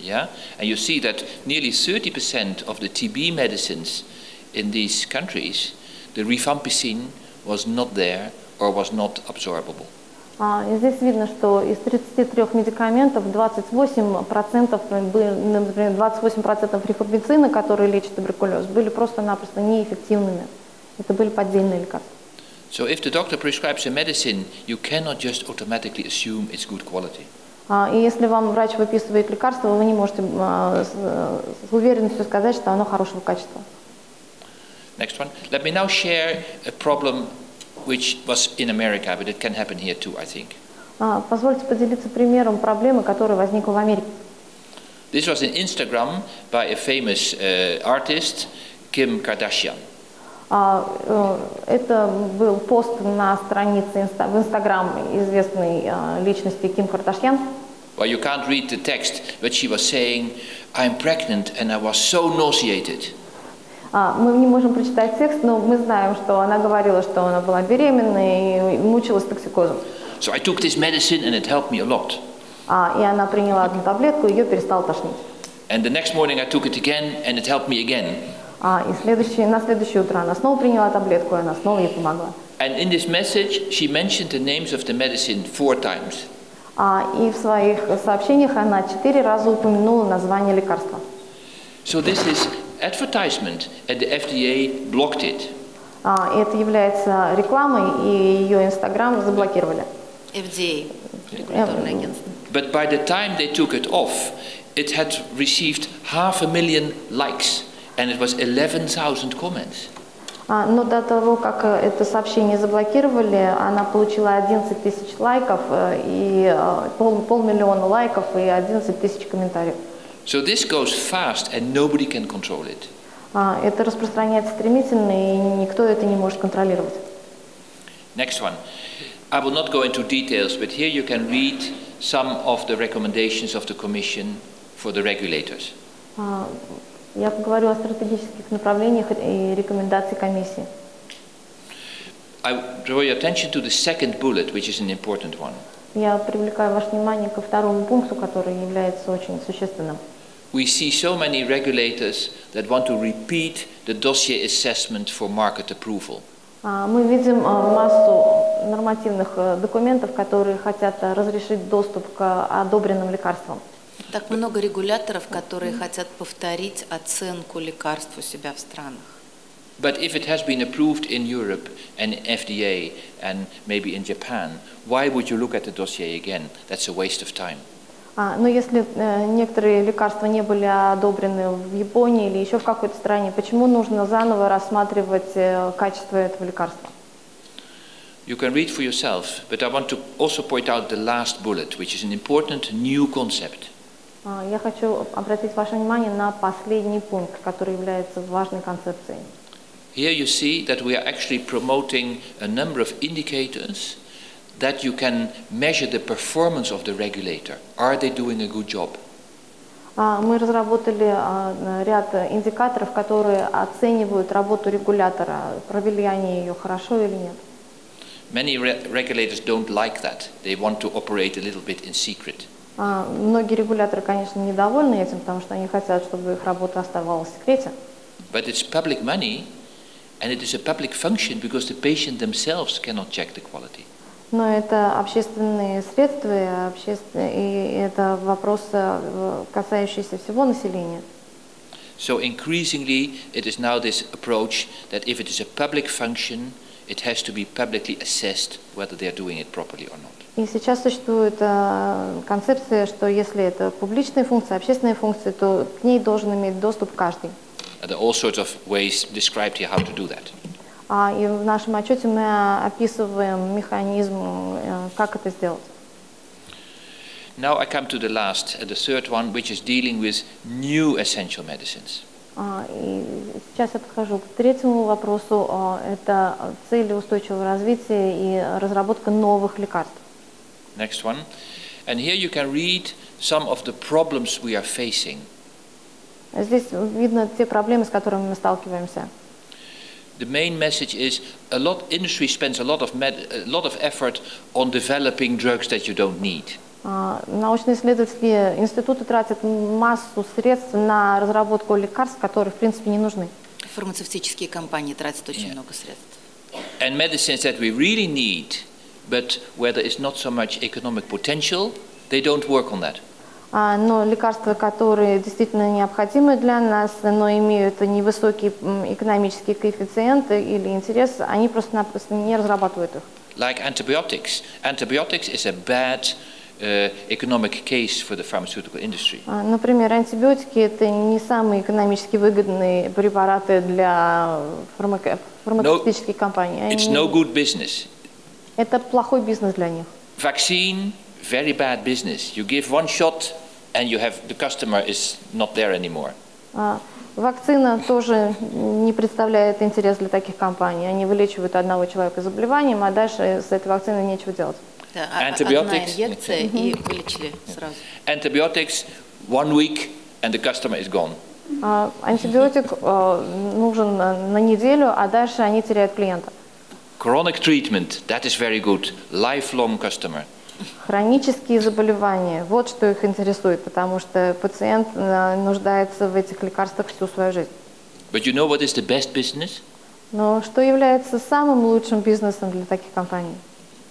Yeah? And you see that nearly 30% of the TB medicines in these countries, the rifampicin was not there or was not absorbable. А, И здесь видно, что из 33 медикаментов 28%, были, например, 28% рифампицина, которые лечат туберкулез, были просто-напросто неэффективными. Это были поддельные лекарства. So if the doctor prescribes a medicine, you cannot just automatically assume it's good quality. А, И если вам врач выписывает лекарство, вы не можете а, э, с уверенностью сказать, что оно хорошего качества. Next one. Let me now share a problem which was in America, but it can happen here too, I think. А, Позвольте поделиться примером проблемы, которая возникла в Америке. This was in Instagram by a famous uh, artist, Kim Kardashian. А, э, Это был пост на странице инста- в Инстаграм известной а, личности Ким Кардашьян. Well, you can't read the text, but she was saying, I'm pregnant and I was so nauseated. А, Мы не можем прочитать текст, но мы знаем, что она говорила, что она была беременна и мучилась токсикозом. So I took this medicine and it helped me a lot. А, И она приняла одну таблетку, ее перестало тошнить. And the next morning I took it again and it helped me again. А, И следующее, на следующее утро она снова приняла таблетку, и она снова ей помогла. And in this message, she mentioned the names of the medicine four times. А, И в своих сообщениях она четыре раза упомянула название лекарства. So this is advertisement, and the FDA blocked it. А, Это является рекламой, и ее Инстаграм заблокировали. FDA, регуляторное агентство. But by the time they took it off, it had received half a million likes and it was 11,000 comments. А, Но до того, как э, это сообщение заблокировали, она получила 11 тысяч лайков э, и э, пол, полмиллиона лайков и 11 тысяч комментариев. So this goes fast and nobody can control it. А, Это распространяется стремительно, и никто это не может контролировать. Next one. I will not go into details, but here you can read some of the recommendations of the Commission for the regulators. А, Я поговорю о стратегических направлениях и рекомендаций комиссии. I draw your attention to the second bullet, which is an important one. Я привлекаю ваше внимание ко второму пункту, который является очень существенным. We see so many regulators that want to repeat the dossier assessment for market approval. А, Мы видим а, массу нормативных э, документов, которые хотят а, разрешить доступ к одобренным лекарствам. Так много регуляторов, которые хотят повторить оценку лекарств у себя в странах. But if it has been approved in Europe and FDA and maybe in Japan, why would you look at the dossier again? That's a waste of time. А, Но если э, некоторые лекарства не были одобрены в Японии или еще в какой-то стране, почему нужно заново рассматривать э, качество этого лекарства? You can read for yourself, but I want to also point out the last bullet, which is an important new concept. А, Я хочу обратить ваше внимание на последний пункт, который является важной концепцией. Here you see that we are actually promoting a number of indicators that you can measure the performance of the regulator. Are they doing a good job? А, Мы разработали а, ряд индикаторов, которые оценивают работу регулятора, провели они ее хорошо или нет. Many re- regulators don't like that. They want to operate a little bit in secret. А, Многие регуляторы, конечно, недовольны этим, потому что они хотят, чтобы их работа оставалась в секрете. But it's public money, and it is a public function because the patient themselves cannot check the quality. Но это общественные средства, и, обществен- и это вопрос, э, касающийся всего населения. So increasingly, it is now this approach that if it is a public function, it has to be publicly assessed whether they are doing it properly or not. И сейчас существует э, концепция, что если это публичные функции, общественные функции, то к ней должен иметь доступ каждый. And there are all sorts of ways described here how to do that. А, и в нашем отчете мы описываем механизм, э, как это сделать. Now I come to the last, uh, the third one, which is dealing with new essential medicines. А, И сейчас я подхожу к третьему вопросу. Это цели устойчивого развития и разработка новых лекарств. Next one. And here you can read some of the problems we are facing. Здесь видно те проблемы, с которыми мы сталкиваемся. The main message is a lot industry spends a lot of med, a lot of effort on developing drugs that you don't need. А, Научно-исследовательские институты тратят массу средств на разработку лекарств, которые, в принципе, не нужны. Фармацевтические компании тратят очень Yeah. много средств. And medicines that we really need, but where there is not so much economic potential, they don't work on that. А, Но лекарства, которые действительно необходимы для нас, но имеют невысокий м, экономический коэффициент или интерес, они просто-напросто не разрабатывают их. Like antibiotics. Antibiotics is a bad uh, economic case for the pharmaceutical industry. А, Например, антибиотики – это не самые экономически выгодные препараты для фармако- фармацевтических компаний. It's no good business. Это плохой бизнес для них. Vaccine, very bad business. You give one shot and you have the customer is not there anymore. А, Вакцина тоже не представляет интерес для таких компаний. Они вылечивают одного человека заболеванием, а дальше с этой вакциной нечего делать. Да, а- одна Antibiotics. инъекция и вылечили сразу. Antibiotics, one week and the customer is gone. А, Антибиотик э, нужен на на неделю, а дальше они теряют клиента. Chronic treatment, that is very good. Lifelong customer. Хронические заболевания, вот что их интересует, потому что пациент э, нуждается в этих лекарствах всю свою жизнь. But you know what is the best business? Но что является самым лучшим бизнесом для таких компаний?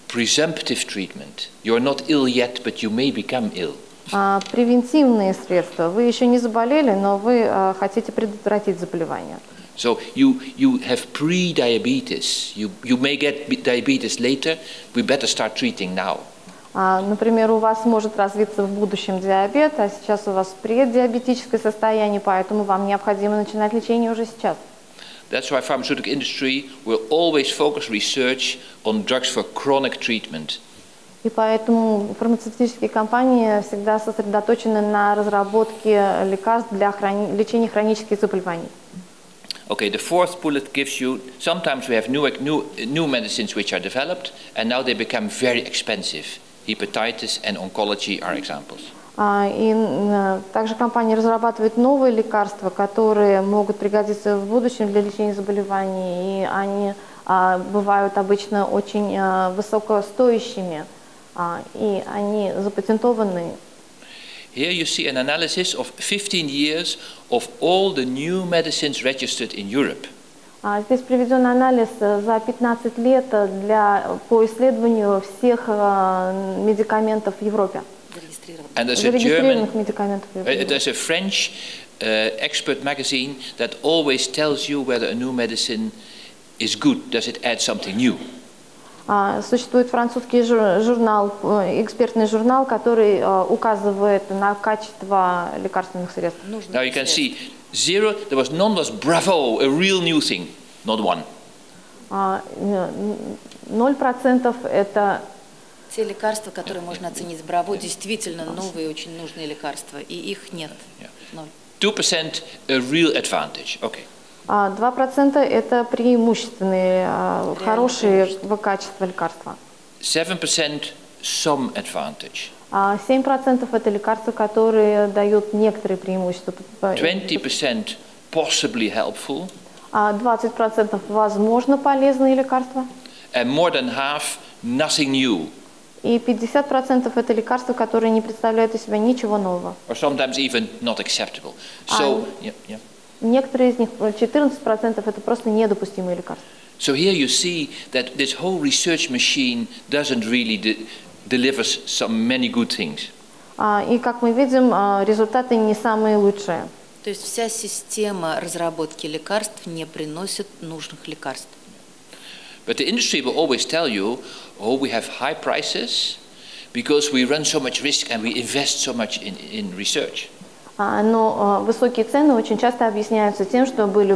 Presumptive treatment. You are not ill yet, but you may become ill. А, Превентивные средства. Вы еще не заболели, но вы э, хотите предотвратить заболевание. So you, you have pre-diabetes. You, you may get diabetes later. We better start treating now. А, Например, у вас может развиться в будущем диабет, а сейчас у вас преддиабетическое состояние, поэтому вам необходимо начинать лечение уже сейчас. That's why pharmaceutical industry will always focus research on drugs for chronic treatment. И поэтому фармацевтические компании всегда сосредоточены на разработке лекарств для хрони- лечения хронических заболеваний. Okay, the fourth bullet gives you, sometimes we have new, new, new medicines which are developed and now they become very expensive. Hepatitis and oncology are examples. А, И м, также компании разрабатывают новые лекарства, которые могут пригодиться в будущем для лечения заболеваний, и они а, бывают обычно очень а, высокостоящими, а, и они запатентованы. Here you see an analysis of 15 years of all the new medicines registered in Europe. А, Здесь приведен анализ э, за 15 лет э, для, по исследованию всех э, медикаментов в Европе. And there's a зарегистрированных German, медикаментов в uh, there's a French uh, expert magazine that always tells you whether a new medicine is good. Does it add something new? А, Существует французский жур- журнал, экспертный журнал, который указывает на качество лекарственных средств. Now you can see zero, there was none was bravo, a real new thing, not one. А, н- Ноль процентов это Те лекарства, которые можно оценить браво, действительно новые, очень нужные лекарства, и их нет. Ноль. 2% a real advantage. Okay. а, два процента это преимущественные, а, Реально хорошие преимущества. качества лекарства. 7% some advantage. А 7% это лекарства, которые дают некоторые преимущества. 20% possibly helpful. А 20% возможно полезные лекарства. And more than half, nothing new. И 50% это лекарства, которые не представляют из себя ничего нового. Or sometimes even not acceptable. So, yeah, yeah. Некоторые из них, 14% это просто недопустимые лекарства. So here you see that this whole research machine doesn't really de- deliver s- some many good things. А, И как мы видим, а, результаты не самые лучшие. То есть вся система разработки лекарств не приносит нужных лекарств. But the industry will always tell you, oh, we have high prices because we run so much risk and we invest so much in, in research. А, Но высокие цены очень часто объясняются тем, что были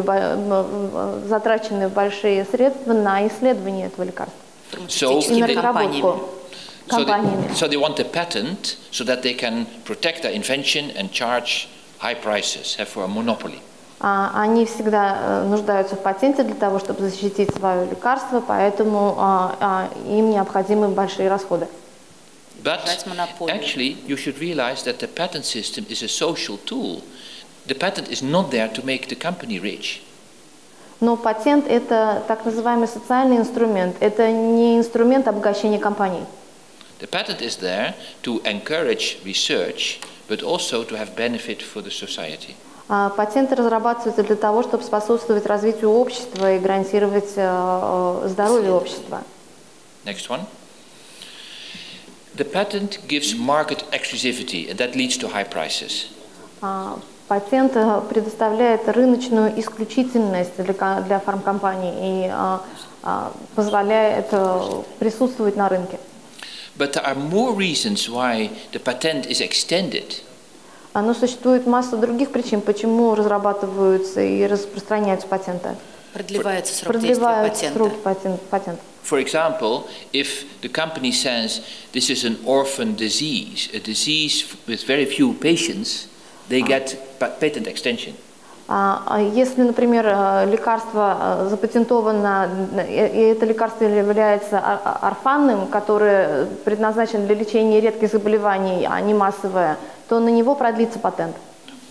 затрачены большие средства на исследование этого лекарства. So- И на Фармацевтическими компаниями. разработку So компаниями. they, so they want a patent so that they can protect their invention and charge high prices have for a monopoly. А, Они всегда э, нуждаются в патенте для того, чтобы защитить свое лекарство, поэтому а, а, им необходимы большие расходы. But That's monopoly. actually, you should realize that the patent system is a social tool. The patent is not there to make the company rich. Но патент – это так называемый социальный инструмент, это не инструмент обогащения компаний. The patent is there to encourage research, but also to have benefit for the society. А Патенты разрабатываются для того, чтобы способствовать развитию общества и гарантировать э, э, здоровье общества. Next one. The patent gives market exclusivity, and that leads to high prices. А, Патент э, предоставляет рыночную исключительность для, для фармкомпаний и позволяет присутствовать на рынке. But there are more reasons why the patent is extended. А, Но существует масса других причин, почему разрабатываются и распространяются патенты. Продлевается срок действия Продлевают патента. срок патент, патента. For example, if the company says this is an orphan disease, a disease with very few patients, they get pa- patent extension. А, а Если, например, э, лекарство э, запатентовано, э, и это лекарство является ор- орфанным, которое предназначено для лечения редких заболеваний, а не массовое, то на него продлится патент.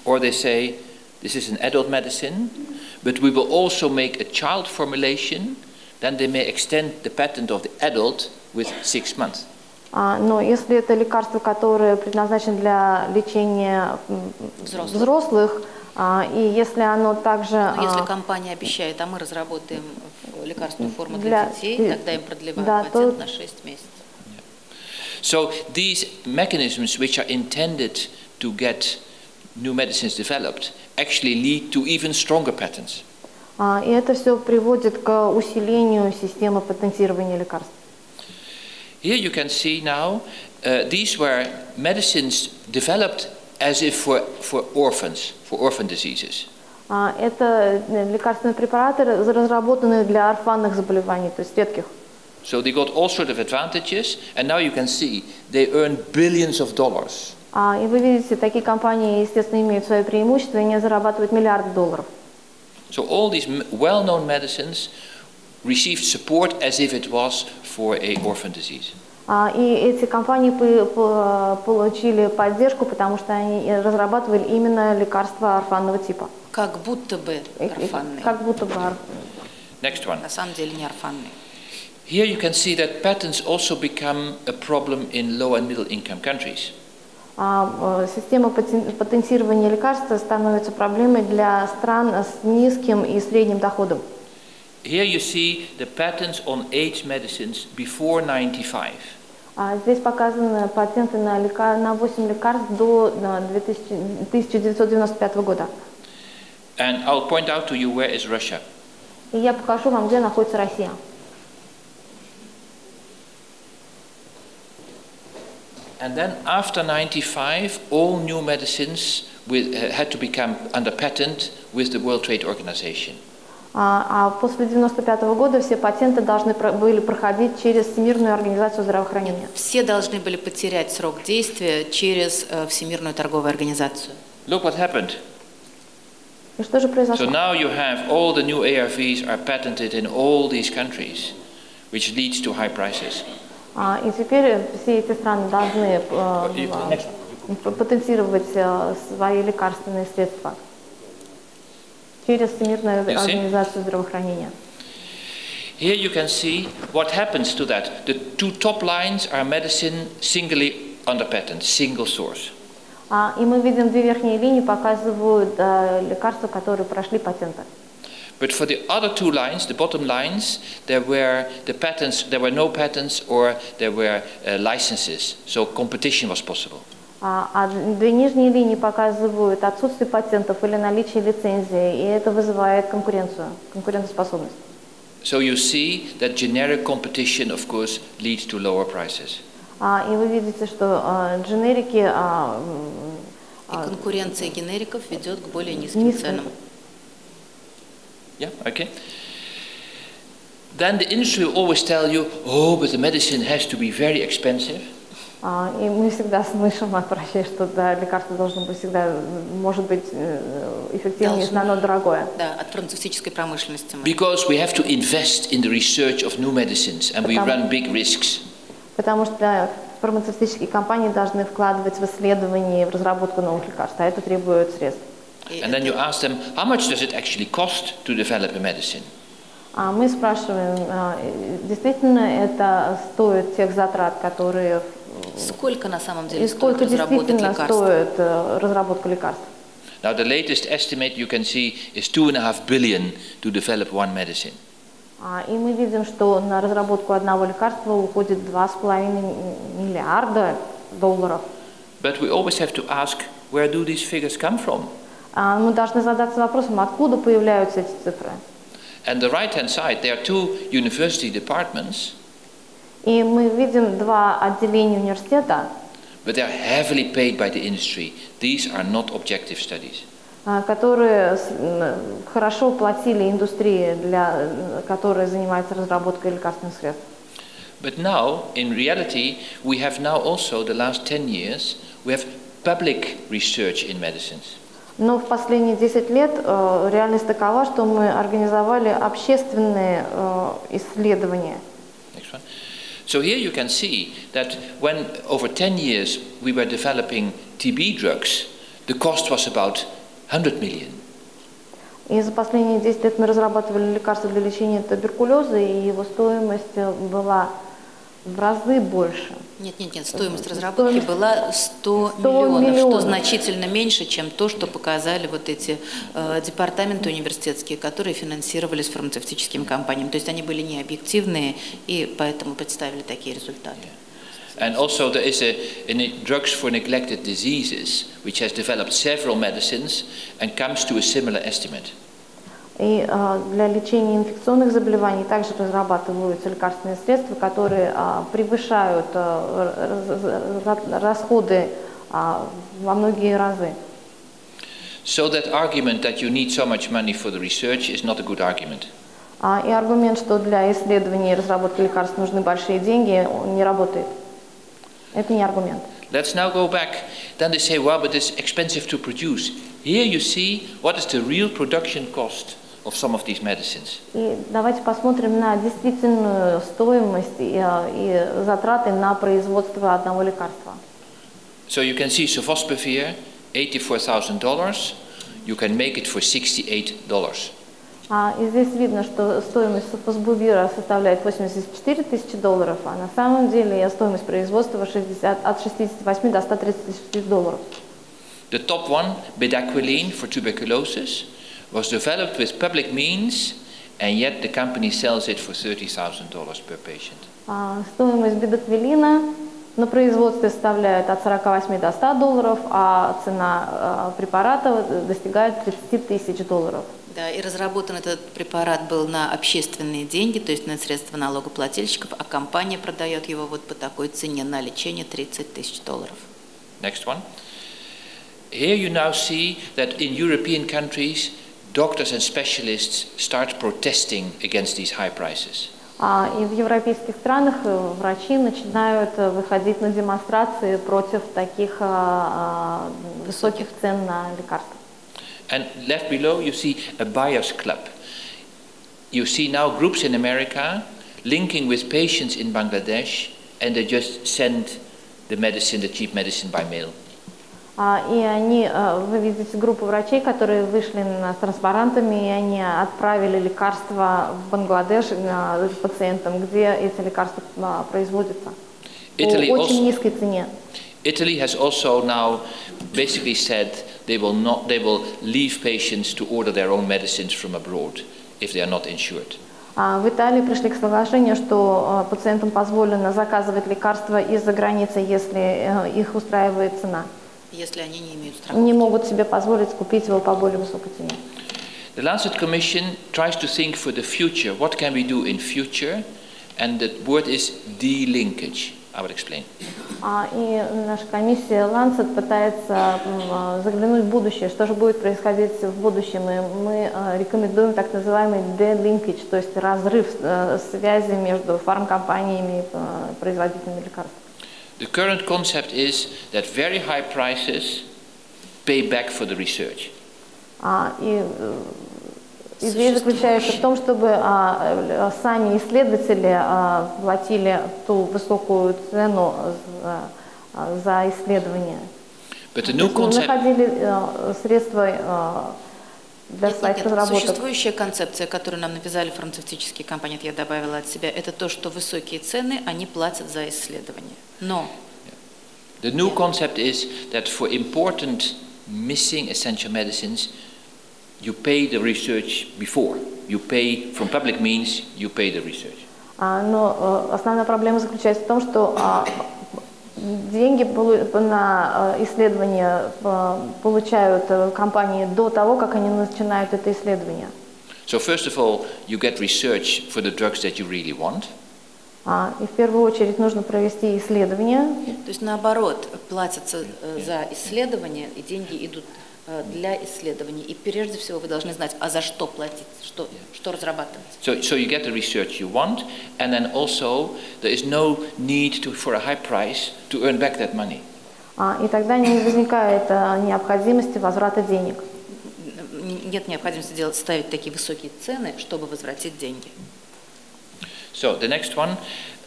Or they say this is an adult medicine, but we will also make a child formulation, then they may extend the patent of the adult with six months. А, Но если это лекарство, которое предназначено для лечения Взрослых. взрослых, а, и если оно также... Но если а, компания обещает, а мы разработаем лекарственную форму для, Для- детей, тогда им продлевают да, патент то- на 6 месяцев. So these mechanisms, which are intended to get new medicines developed, actually lead to even stronger patents. а, И это все приводит к усилению системы патентирования лекарств. Here you can see now, uh, these were medicines developed as if for, for orphans, for orphan diseases. А, Это э, лекарственные препараты, раз- разработанные для орфанных заболеваний, то есть редких. So they got all sorts of advantages, and now you can see they earn billions of dollars. А, И вы видите, такие компании, естественно, имеют свои преимущества, и они зарабатывают миллиарды долларов. So all these m- well-known medicines received support as if it was for a orphan disease. А, И эти компании по- по- получили поддержку, потому что они э, разрабатывали именно лекарства орфанного типа. Как будто бы орфанные. Как будто бы ор- Next one. На самом деле не орфанные. Here you can see that patents also become a problem in low and middle income countries. А, э, Система патен- патентирования лекарств становится проблемой для стран с низким и средним доходом. Here you see the patents on AIDS medicines before 95. А Здесь показаны патенты на, лека- на 8 лекарств до на, 2000 1995 года. And I'll point out to you where is Russia. И я покажу вам, где находится Россия. And then after 95, all new medicines with, uh, had to become under patent with the World Trade Organization. А, а после 95 года все патенты должны были проходить через Всемирную организацию здравоохранения. Все должны были потерять срок действия через э, Всемирную торговую организацию. Look what happened. И что же So произошло? now you have all the new ARVs are patented in all these countries, which leads to high prices. А, И теперь все эти страны должны э, next п- потенцировать э, свои лекарственные средства через Всемирную You see? организацию здравоохранения. Here you can see what happens to that. The two top lines are medicine singly under patent, single source. А, И мы видим две верхние линии показывают э, лекарства, которые прошли патенты. But for the other two lines, the bottom lines, there were the patents, there were no patents or there were uh, licenses, so competition was possible. А а две нижние линии показывают отсутствие патентов или наличие лицензии, и это вызывает конкуренцию, конкурентоспособность. So you see that generic competition, of course, leads to lower prices. А, И вы видите, что а, дженерики а, м, И конкуренция генериков ведет к более низким низким ценам. Yeah, okay. Then the industry will always tell you, oh, but the medicine has to be very expensive. А, И мы всегда слышим от врачей, что да, лекарство должно быть всегда, может быть, э, эффективнее, если Должно. оно дорогое. Да, от фармацевтической промышленности. мы. Because we have to invest in the research of new medicines and we run big risks. Потому что фармацевтические компании должны вкладывать в исследования в разработку новых лекарств, а это требует средств. And then you ask them, how much does it actually cost to develop a medicine? А мы спрашиваем, а, действительно это стоит тех затрат, которые Сколько на самом деле и сколько действительно стоит э, разработка лекарств? Now, the latest estimate you can see is two and a half billion to develop one medicine. А, И мы видим, что на разработку одного лекарства уходит 2,5 миллиарда долларов. But we always have to ask, where do these figures come from? А Мы должны задаться вопросом, откуда появляются эти цифры. And the right-hand side, there are two university departments, И мы видим два отделения университета, but they are heavily paid by the industry. These are not objective studies. а, которые хорошо платили индустрии, для, которая занимается разработкой лекарственных средств. But now, in reality, we have now also, the last 10 years, we have public research in medicines. Но в последние 10 лет э, реальность такова, что мы организовали общественные э, исследования. Next one. So here you can see that when over 10 years we were developing TB drugs, the cost was about 100 million. И за последние 10 лет мы разрабатывали лекарства для лечения туберкулеза, и его стоимость э, была в разы больше. Нет, нет, нет, стоимость разработки Стоимость- была 100, 100 миллионов, что миллионов. значительно меньше, чем то, что показали вот эти э, департаменты университетские, которые финансировались фармацевтическими компаниями. То есть они были не объективные и поэтому представили такие результаты. And also there is a, it, drugs for neglected diseases, which has developed several medicines and comes to a similar estimate. И э, для лечения инфекционных заболеваний также разрабатываются лекарственные средства, которые э, превышают раз- расходы во многие разы. So that argument that you need so much money for the research is not a good argument. А, И аргумент, что для исследований и разработки лекарств нужны большие деньги, он не работает. Это не аргумент. Let's now go back. Then they say, well, but it's expensive to produce. Here you see what is the real production cost of some of these medicines. И давайте посмотрим на действительную стоимость и, э, и затраты на производство одного лекарства. So you can see Sofosbuvir, $84,000. You can make it for $68. А, и здесь видно, что стоимость софосбувира составляет 84 тысячи долларов, а на самом деле стоимость производства 60, от 68 до 130 тысяч долларов. The top one, bedaquiline for tuberculosis, was developed with public means, and yet the company sells it for $30,000 per patient. А, стоимость бедоквилина на производстве составляет от 48 до 100 долларов, а цена а, препарата достигает 30 тысяч долларов. Да, и разработан этот препарат был на общественные деньги, то есть на средства налогоплательщиков, а компания продает его вот по такой цене на лечение 30 тысяч долларов. Next one. Here you now see that in European countries, doctors and specialists start protesting against these high prices. А, И в европейских странах э, врачи начинают э, выходить на демонстрации против таких а, а, высоких цен на лекарства. And left below, you see a buyers club. You see now groups in America linking with patients in Bangladesh and they just send the medicine, the cheap medicine, by mail. А, И они, э, вы видите группу врачей, которые вышли с транспарантами, и они отправили лекарства в Бангладеш э, пациентам, где эти лекарства а, производятся. Italy По очень also- низкой цене. Italy has also now basically said they will not, they will leave patients to order their own medicines from abroad if they are not insured. А В Италии пришли к соглашению, что э, пациентам позволено заказывать лекарства из-за границы, если их устраивает цена. Если они не имеют страховки. Не могут себе позволить купить его по более высокой цене. The Lancet Commission tries to think for the future. What can we do in future? And the word is de-linkage. I will explain. А, И наша комиссия Lancet пытается э, заглянуть в будущее, что же будет происходить в будущем. И мы э, рекомендуем так называемый de-linkage, то есть разрыв э, связи между фармкомпаниями и производителями лекарств. The current concept is that very high prices pay back for the research. А, И э, идея заключается в том, чтобы а, э, сами исследователи а, платили ту высокую цену за, а, за исследование. But the То new есть мы concept, находили э, средства э, для Нет, своих нет, разработок. Существующая концепция, которую нам навязали фармацевтические компании, я добавила от себя, это то, что высокие цены, они платят за исследования. Но the new concept is that for important missing essential medicines, you pay the research before. You pay from public means, you pay the research. А, но э, основная проблема заключается в том, что а, деньги полу- на э, исследования э, получают э, компании до того, как они начинают это исследование. So first of all, you get research for the drugs that you really want. А, И в первую очередь нужно провести исследование, То есть наоборот, платятся э, за исследования, и деньги идут э, для исследований. И прежде всего вы должны знать, а за что платить, что, что разрабатывать. So, so you get the research you want, and then also there is no need to, for a high price to earn back that money. А, и тогда не возникает э, необходимости возврата денег. Нет необходимости делать, ставить такие высокие цены, чтобы возвратить деньги. So the next one,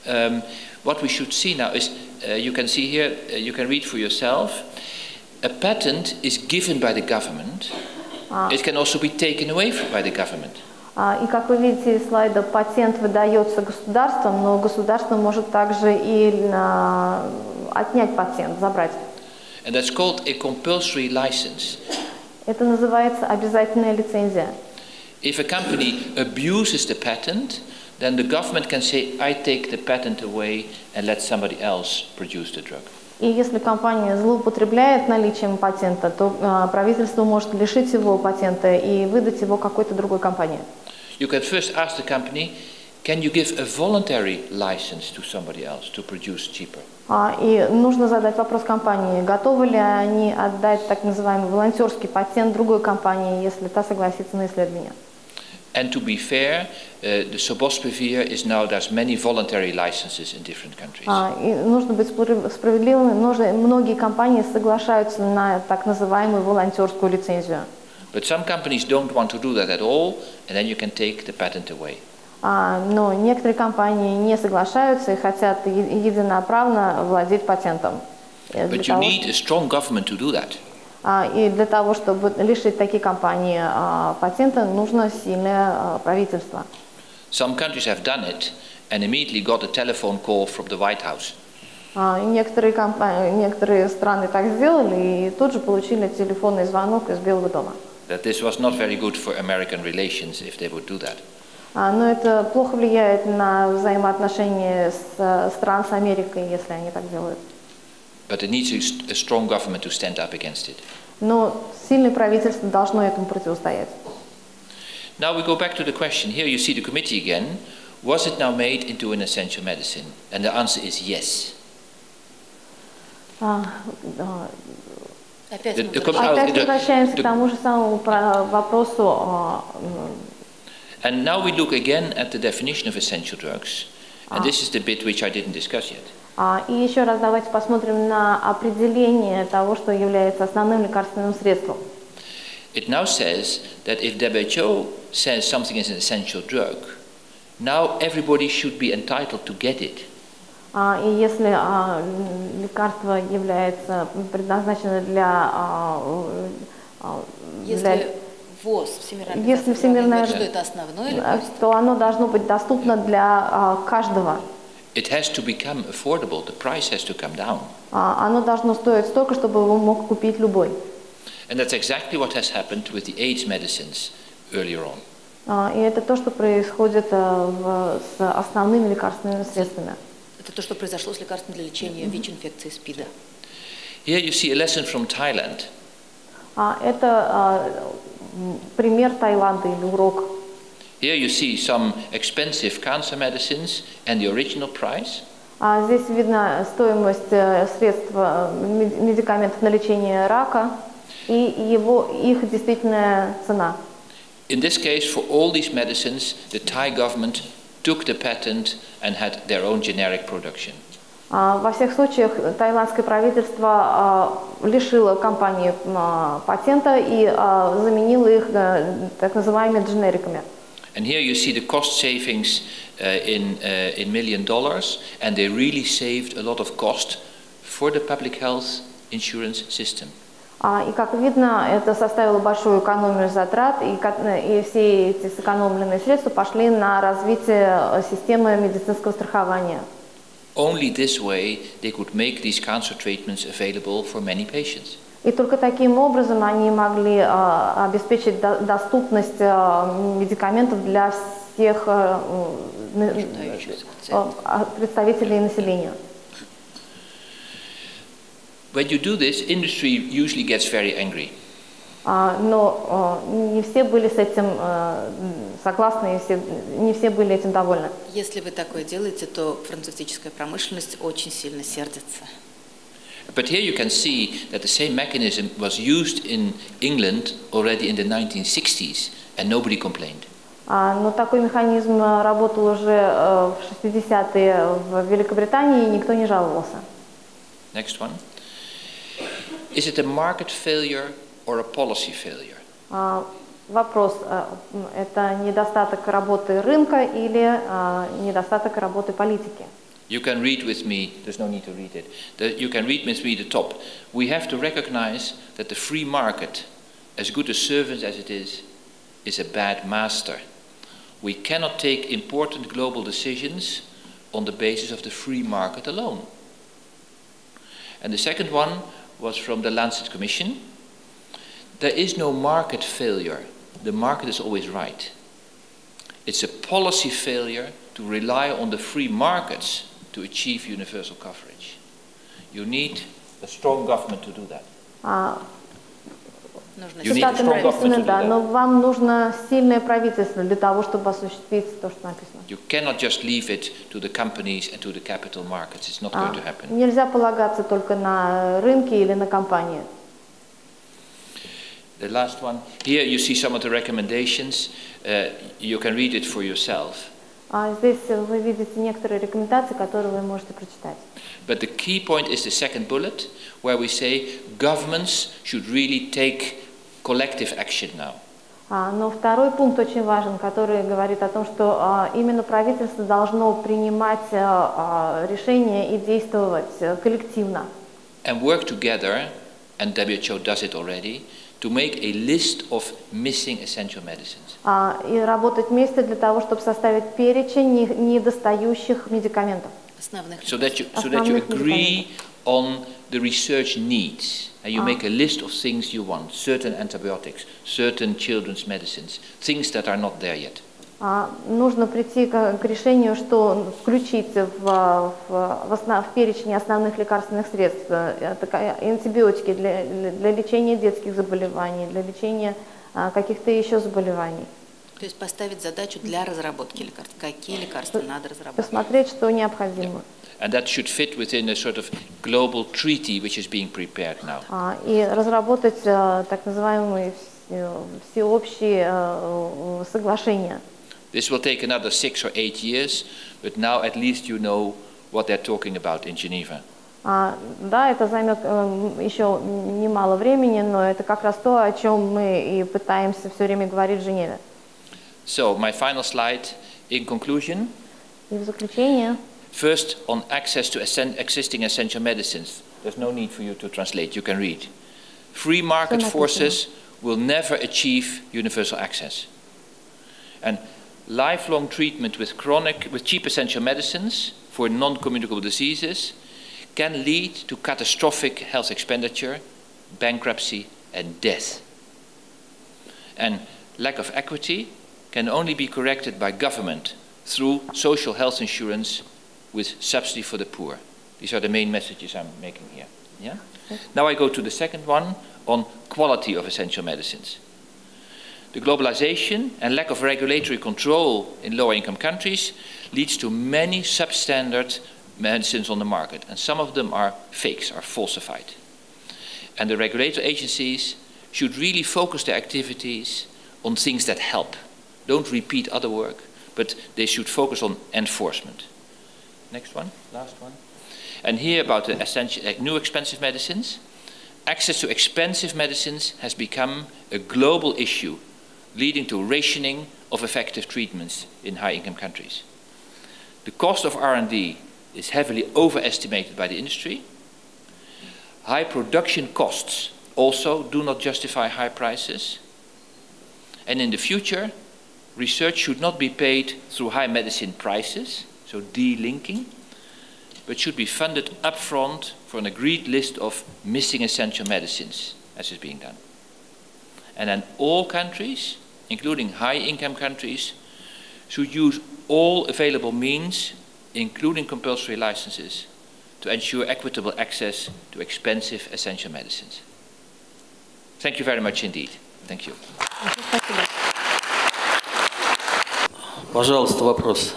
um, what we should see now is, uh, you can see here, uh, you can read for yourself. A patent is given by the government. It can also be taken away f- by the government. А, И как вы видите из слайда, патент выдается государством, но государство может также и а, отнять патент, забрать. And that's called a compulsory license. Это называется обязательная лицензия. If a company abuses the patent, then the government can say, I take the patent away and let somebody else produce the drug. И если компания злоупотребляет наличием патента, то а, правительство может лишить его патента и выдать его какой-то другой компании. You can first ask the company, can you give a voluntary license to somebody else to produce cheaper? А, И нужно задать вопрос компании, готовы ли они отдать так называемый волонтерский патент другой компании, если та согласится на исследование. And to be fair, uh, the Sobosbevir is now, there's many voluntary licenses in different countries. А, И нужно быть спро- справедливыми. Нужно- многие компании соглашаются на так называемую волонтерскую лицензию. But some companies don't want to do that at all, and then you can take the patent away. А, Но некоторые компании не соглашаются и хотят е- единоправно владеть патентом. Э, для But you того, need a strong government to do that. А, И для того, чтобы лишить такие компании а, патента, нужно сильное а, правительство. Some countries have done it and immediately got a telephone call from the White House. И Некоторые, компании, некоторые страны так сделали и тут же получили телефонный звонок из Белого дома. That this was not very good for American relations if they would do that. Но это плохо влияет на взаимоотношения с э, стран с Америкой, если они так делают. But it needs a, st- a strong government to stand up against it. Но сильное правительство должно этому противостоять. Now we go back to the question. Here you see the committee again. Was it now made into an essential medicine? And the answer is yes. А, а, Опять The- мы the возвращаемся- com- Опять the- возвращаемся the- к тому же самому про- вопросу. а, м, And now we look again at the definition of essential drugs. And this is the bit which I didn't discuss yet. А, И еще раз давайте посмотрим на определение того, что является основным лекарственным средством. It now says that if WHO says something is an essential drug, now everybody should be entitled to get it. А, И если а, лекарство является предназначено для, Если ВОЗ, Всемирная Если Всемирная что это основное лекарство, то оно должно быть доступно для каждого. It has to become affordable, the price has to come down. А, Оно должно стоить столько, чтобы его мог купить любой. And that's exactly what has happened with the AIDS medicines earlier on. А, И это то, что происходит а, в- с основными лекарственными средствами. это то, что произошло с лекарством для лечения ВИЧ-инфекции СПИДа. Here you see a lesson from Thailand. А, Это а, пример Таиланда или урок. Here you see some expensive cancer medicines and the original price. А Здесь видно стоимость э, средств, э, мед- медикаментов на лечение рака и его, их действительная цена. In this case, for all these medicines, the Thai government took the patent and had their own generic production. А, Во всех случаях таиландское правительство а, лишило компании а, патента и а, заменило их э, так называемыми дженериками. And here you see the cost savings uh, in, uh, in million dollars, and they really saved a lot of cost for the public health insurance system. А, И как видно, это составило большую экономию затрат, и, ко- и все эти сэкономленные средства пошли на развитие э, системы медицинского страхования. Only this way they could make these cancer treatments available for many patients. И только таким образом они могли а, обеспечить до- доступность а, медикаментов для всех на- Нуждающихся а, представителей населения. When you do this, industry usually gets very angry. Но не все были с этим м, согласны, не все были этим довольны. Если вы такое делаете, то фармацевтическая промышленность очень сильно сердится. But here you can see that the same mechanism was used in England already in the 1960s, and nobody complained. А, Но такой механизм а, работал уже а, в 60-е в Великобритании, и никто не жаловался. Next one. Is it a market failure or a policy failure? А, Вопрос, а, это недостаток работы рынка или а, недостаток работы политики? You can read with me, there's no need to read it. The, you can read with me the top. We have to recognize that the free market, as good a servant as it is, is a bad master. We cannot take important global decisions on the basis of the free market alone. And the second one was from the Lancet Commission. There is no market failure. The market is always right. It's a policy failure to rely on the free markets to achieve universal coverage. You need a strong government to do that. А, Нужно You need Цитаты a strong government написаны, to do да, that. но вам нужно сильное правительство для того, чтобы осуществить то, что написано. You cannot just leave it to the companies and to the capital markets. It's not А, going to happen. Нельзя полагаться только на рынки или на компании. The last one. Here you see some of the recommendations. Uh, you can read it for yourself. А здесь вы видите некоторые рекомендации, которые вы можете прочитать. But the key point is the second bullet, where we say governments should really take collective action now. А, Но второй пункт очень важен, который говорит о том, что а, именно правительство должно принимать а, а, решения и действовать э, коллективно. and work together, and WHO does it already, to make a list of missing essential medicines. А, И работать вместе для того, чтобы составить перечень не- недостающих медикаментов. основных So that you, so that you Основных agree on the research needs. And you Ah. make a list of things you want certain antibiotics, certain children's medicines, things that are not there yet. А, Нужно прийти к, к решению, что включить в, в, в основ- в перечень основных лекарственных средств э, такая- антибиотики для, для лечения детских заболеваний, для лечения а, каких-то еще заболеваний. То есть поставить задачу для разработки лекарств. Какие лекарства надо разработать? Посмотреть, что необходимо. And that should fit within a sort of global treaty which is being prepared now. А, И разработать так называемые все- всеобщие соглашения. This will take another six or eight years, but now at least you know what they're talking about in Geneva. А, Да, это займет э, еще немало времени, но это как раз то, о чем мы и пытаемся все время говорить в Женеве. So, my final slide in conclusion. И в заключение, First, on access to essen- existing essential medicines. There's no need for you to translate, you can read. Free market написано. forces will never achieve universal access. And lifelong treatment with chronic, with cheap essential medicines for non-communicable diseases can lead to catastrophic health expenditure, bankruptcy, and death. And lack of equity can only be corrected by government through social health insurance with subsidy for the poor. These are the main messages I'm making here. Yeah? Now I go to the second one on quality of essential medicines. The globalization and lack of regulatory control in lower income countries leads to many substandard medicines on the market, and some of them are fakes, are falsified. And the regulatory agencies should really focus their activities on things that help. Don't repeat other work, but they should focus on enforcement. Next one, last one. And here about the essential, uh, new expensive medicines. Access to expensive medicines has become a global issue, leading to rationing of effective treatments in high-income countries. The cost of R&D is heavily overestimated by the industry. High production costs also do not justify high prices. And in the future, research should not be paid through high medicine prices, so delinking, but should be funded upfront for an agreed list of missing essential medicines, as is being done. And then all countries, including high income countries, should use all available means, including compulsory licenses, to ensure equitable access to expensive essential medicines. Thank you very much indeed. Thank you. Спасибо. Пожалуйста, вопрос.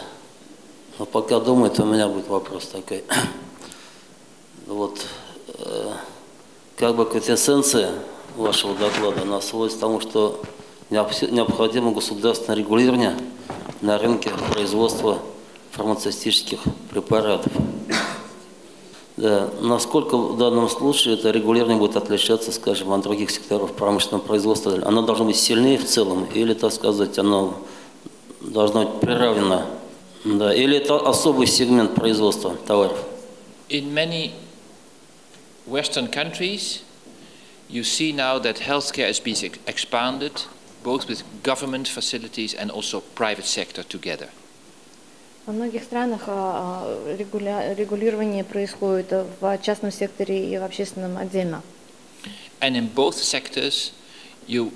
Но пока думает, у меня будет вопрос такой. Вот, э, как бы квинтэссенция вашего доклада, она сводится к тому, что необх- необходимо государственное регулирование на рынке производства фармацевтических препаратов. Да, насколько в данном случае это регулирование будет отличаться, скажем, от других секторов промышленного производства? Оно должно быть сильнее в целом или, так сказать, оно должно быть приравнено? Да, или это особый сегмент производства товаров? In many Western countries, you see now that healthcare is being ex- expanded, both with government facilities and also private sector together. Во многих странах а, а, регуля- регулирование происходит в частном секторе и в общественном отдельно. And in both sectors, you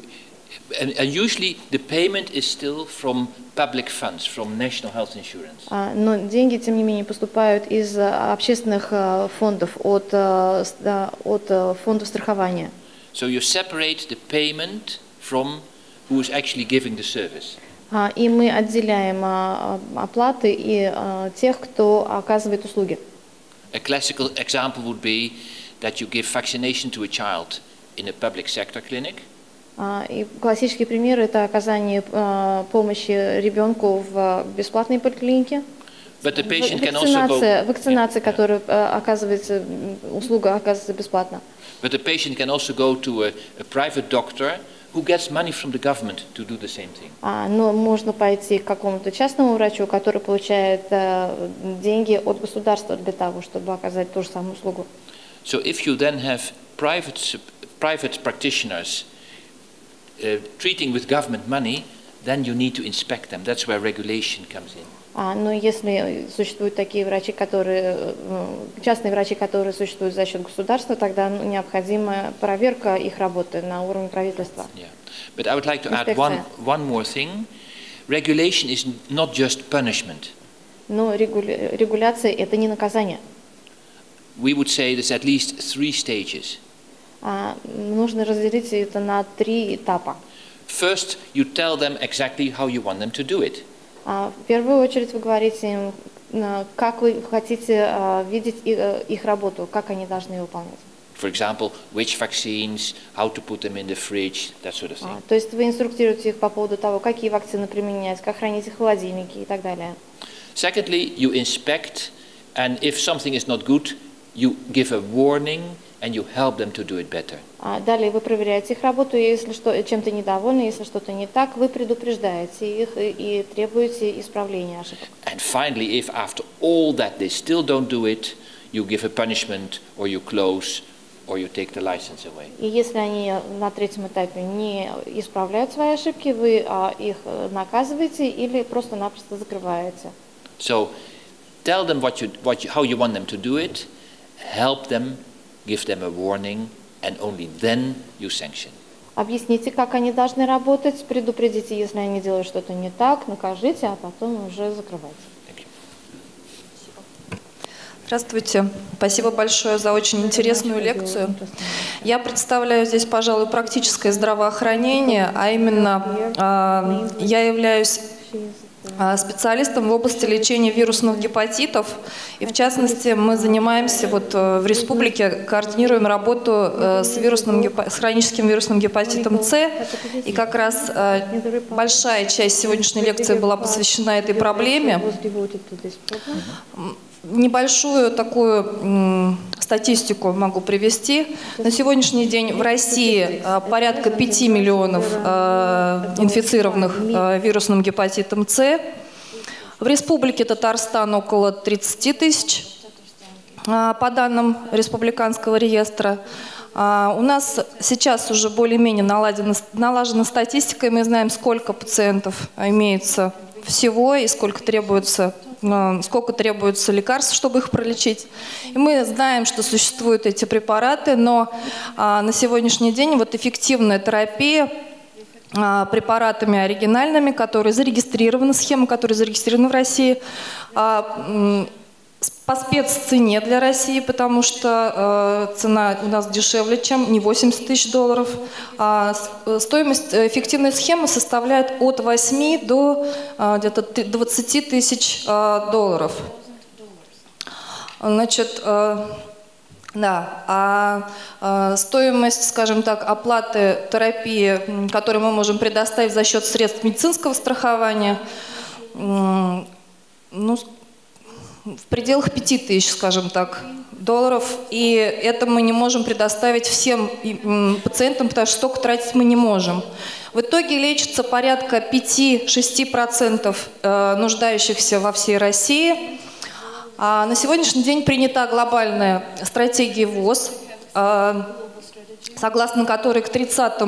and, and usually the payment is still from public funds, from national health insurance. А, Но деньги, тем не менее, поступают из а, общественных а, фондов, от, а, с- да, от а, фондов страхования. So you separate the payment from who is actually giving the service. А, И мы отделяем а, а, оплаты и тех, кто оказывает услуги. A classical example would be that you give vaccination to a child in a public sector clinic, И классический пример – это оказание помощи ребенку в бесплатной поликлинике. but the patient can also go. Вакцинация, Yeah, yeah. которая а, оказывается, услуга оказывается бесплатно. But the patient can also go to a, a private doctor who gets money from the government to do the same thing. А, Но можно пойти к какому-то частному врачу, который получает э, деньги от государства для того, чтобы оказать ту же самую услугу. So if you then have private, sup- private practitioners uh, treating with government money, then you need to inspect them. That's where regulation comes in. А, но если существуют такие врачи, которые, э, частные врачи, которые существуют за счет государства, тогда ну, необходима проверка их работы на уровне правительства. Yeah. But I would like to add one, one more thing. Regulation is n- not just punishment. Но регуля- регуляция – это не наказание. We would say there's at least three stages. А, нужно разделить это на три этапа. First, you tell them exactly how you want them to do it. А, В первую очередь вы говорите им, на- как вы хотите а, видеть э, их работу, как они должны выполнять. For example, which vaccines, how to put them in the fridge, that sort of thing. А, То есть вы инструктируете их по поводу того, какие вакцины применять, как хранить их в холодильнике и так далее. Secondly, you inspect, and if something is not good, you give a warning and you help them to do it better. А Далее вы проверяете их работу, и если что, чем-то недовольны, если что-то не так, вы предупреждаете их и, и требуете исправления ошибок. And finally, if after all that they still don't do it, you give a punishment or you close or you take the license away. И если они на третьем этапе не исправляют свои ошибки, вы а, их э, наказываете или просто-напросто закрываете. So tell them what you, what you, how you want them to do it, help them, give them a warning, and only then you sanction. Объясните, как они должны работать, предупредите, если они делают что-то не так, накажите, а потом уже закрывайте. Thank you. Здравствуйте. Спасибо большое за очень интересную лекцию. Я представляю здесь, пожалуй, практическое здравоохранение, а именно а, я являюсь специалистом в области лечения вирусных гепатитов. И в частности, мы занимаемся вот э, в республике, координируем работу э, с, вирусным, с хроническим вирусным гепатитом С. И как раз э, большая часть сегодняшней лекции была посвящена этой проблеме. Небольшую такую статистику могу привести. На сегодняшний день в России э, порядка 5 миллионов э, инфицированных э, вирусным гепатитом С. В Республике Татарстан около 30 тысяч, по данным Республиканского реестра. У нас сейчас уже более-менее наладена, налажена статистика, и мы знаем, сколько пациентов имеется всего и сколько требуется сколько требуется лекарств, чтобы их пролечить. И мы знаем, что существуют эти препараты, но а, на сегодняшний день вот эффективная терапия а, препаратами оригинальными, которые зарегистрированы, схемы, которые зарегистрированы в России, а, по спеццене для России, потому что э, цена у нас дешевле, чем не 80 тысяч долларов. А э, стоимость э, эффективной схемы составляет от 8 до э, где-то ты- 20 тысяч э, долларов. Значит, э, да, а э, стоимость, скажем так, оплаты терапии, которую мы можем предоставить за счет средств медицинского страхования, м, ну, в пределах 5 тысяч, скажем так, долларов. И это мы не можем предоставить всем пациентам, потому что столько тратить мы не можем. В итоге лечится порядка 5-6% э, нуждающихся во всей России. А на сегодняшний день принята глобальная стратегия ВОЗ, э, согласно которой к 30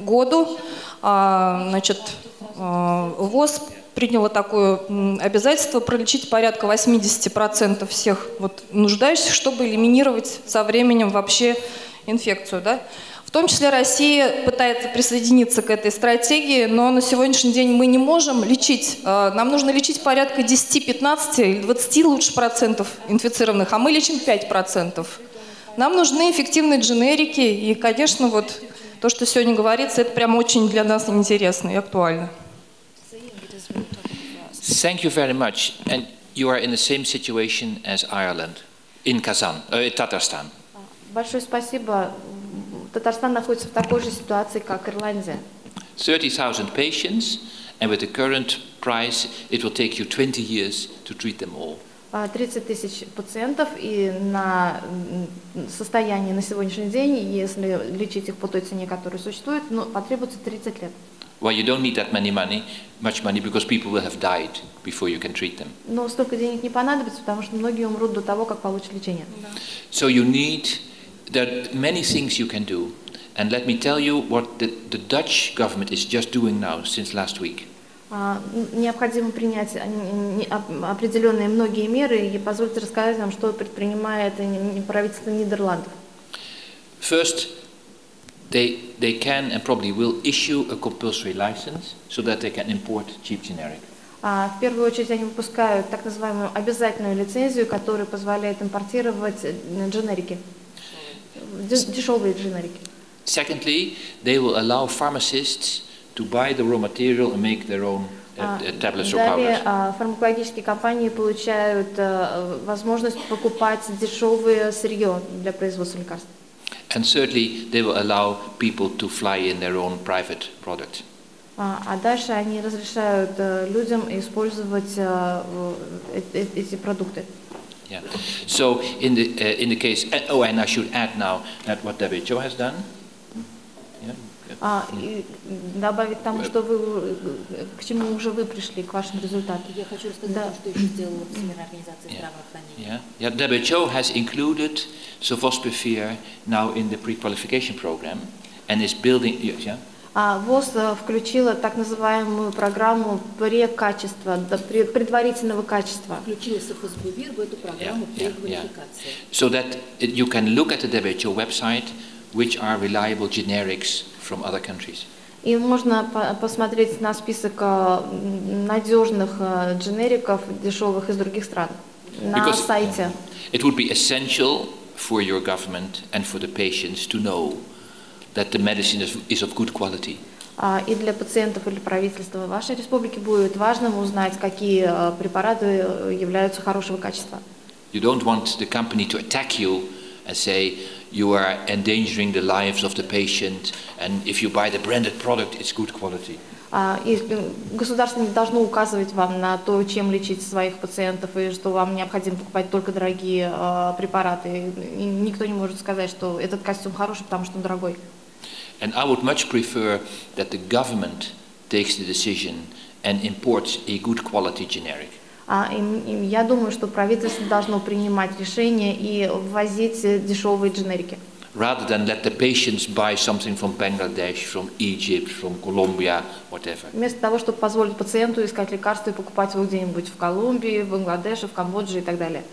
году а, значит, э, ВОЗ приняло такое обязательство пролечить порядка 80% всех вот нуждающихся, чтобы элиминировать со временем вообще инфекцию. Да? В том числе Россия пытается присоединиться к этой стратегии, но на сегодняшний день мы не можем лечить, э, нам нужно лечить порядка 10-15 или 20 лучше процентов инфицированных, а мы лечим 5 процентов. Нам нужны эффективные дженерики, и, конечно, вот то, что сегодня говорится, это прям очень для нас интересно и актуально. Thank you very much. And you are in the same situation as Ireland, in Kazan, uh, in Tatarstan. Большое спасибо. Татарстан находится в такой же ситуации, как Ирландия. 30,000 patients, and with the current price, it will take you 20 years to treat them all. А, 30 тысяч пациентов, и на м, состояние на сегодняшний день, если лечить их по той цене, которая существует, ну, потребуется 30 лет. Well, you don't need that many money, much money, because people will have died before you can treat them. Но столько денег не понадобится, потому что многие умрут до того, как получат лечение. So you need, there are many things you can do. And let me tell you what the, the Dutch government is just doing now since last week. А, н- Необходимо принять а, н- не- оп- определенные многие меры, и позвольте рассказать вам, что предпринимает н- н- правительство Нидерландов. First, they, they can and probably will issue a compulsory license so that they can import cheap generic. А, В первую очередь они выпускают так называемую обязательную лицензию, которая позволяет импортировать э, дженерики, дешевые дженерики. Secondly, they will allow pharmacists to buy the raw material and make their own uh, А, uh, tablets or Далее powders. а, фармакологические компании получают э, возможность покупать дешевое сырье для производства лекарств. And thirdly, they will allow people to fly in their own private product. А а дальше они разрешают э, людям использовать э, э, э- эти продукты. Yeah. So in the uh, in the case, uh, oh, and I should add now that what WHO has done. Yeah. А, и добавить тому, что вы, к чему уже вы пришли, к вашим результатам. Я хочу рассказать Да. что еще сделала Всемирная организация Yeah. здравоохранения. Yeah. Yeah. WHO has included Sofosbuvir now in the pre-qualification program, and is building. Yeah. А ВОЗ э, включила так называемую программу прекачества, предварительного качества. Включила Софосбувир в эту программу Yeah, yeah, преквалификации. So that you can look at the WHO website, which are reliable generics from other countries. И можно по- посмотреть на список э, м, надежных э, дженериков дешевых из других стран на Because- сайте. It would be essential for your government and for the patients to know that the medicine is, is of good quality. А, И для пациентов или правительства вашей республики будет важным узнать, какие э, препараты э, являются хорошего качества. You don't want the company to attack you and say you are endangering the lives of the patient, and if you buy the branded product, it's good quality. А, И э, государство не должно указывать вам на то, чем лечить своих пациентов, и что вам необходимо покупать только дорогие э, препараты. И никто не может сказать, что этот костюм хороший, потому что он дорогой. And I would much prefer that the government takes the decision and imports a good quality generic. А, и я думаю, что правительство должно принимать решения и ввозить дешевые дженерики. rather than let the patients buy something from Bangladesh, from Egypt, from Colombia, whatever. Вместо того, чтобы позволить пациенту искать лекарства и покупать его где-нибудь в Колумбии, в Бангладеше, в Камбодже и так далее.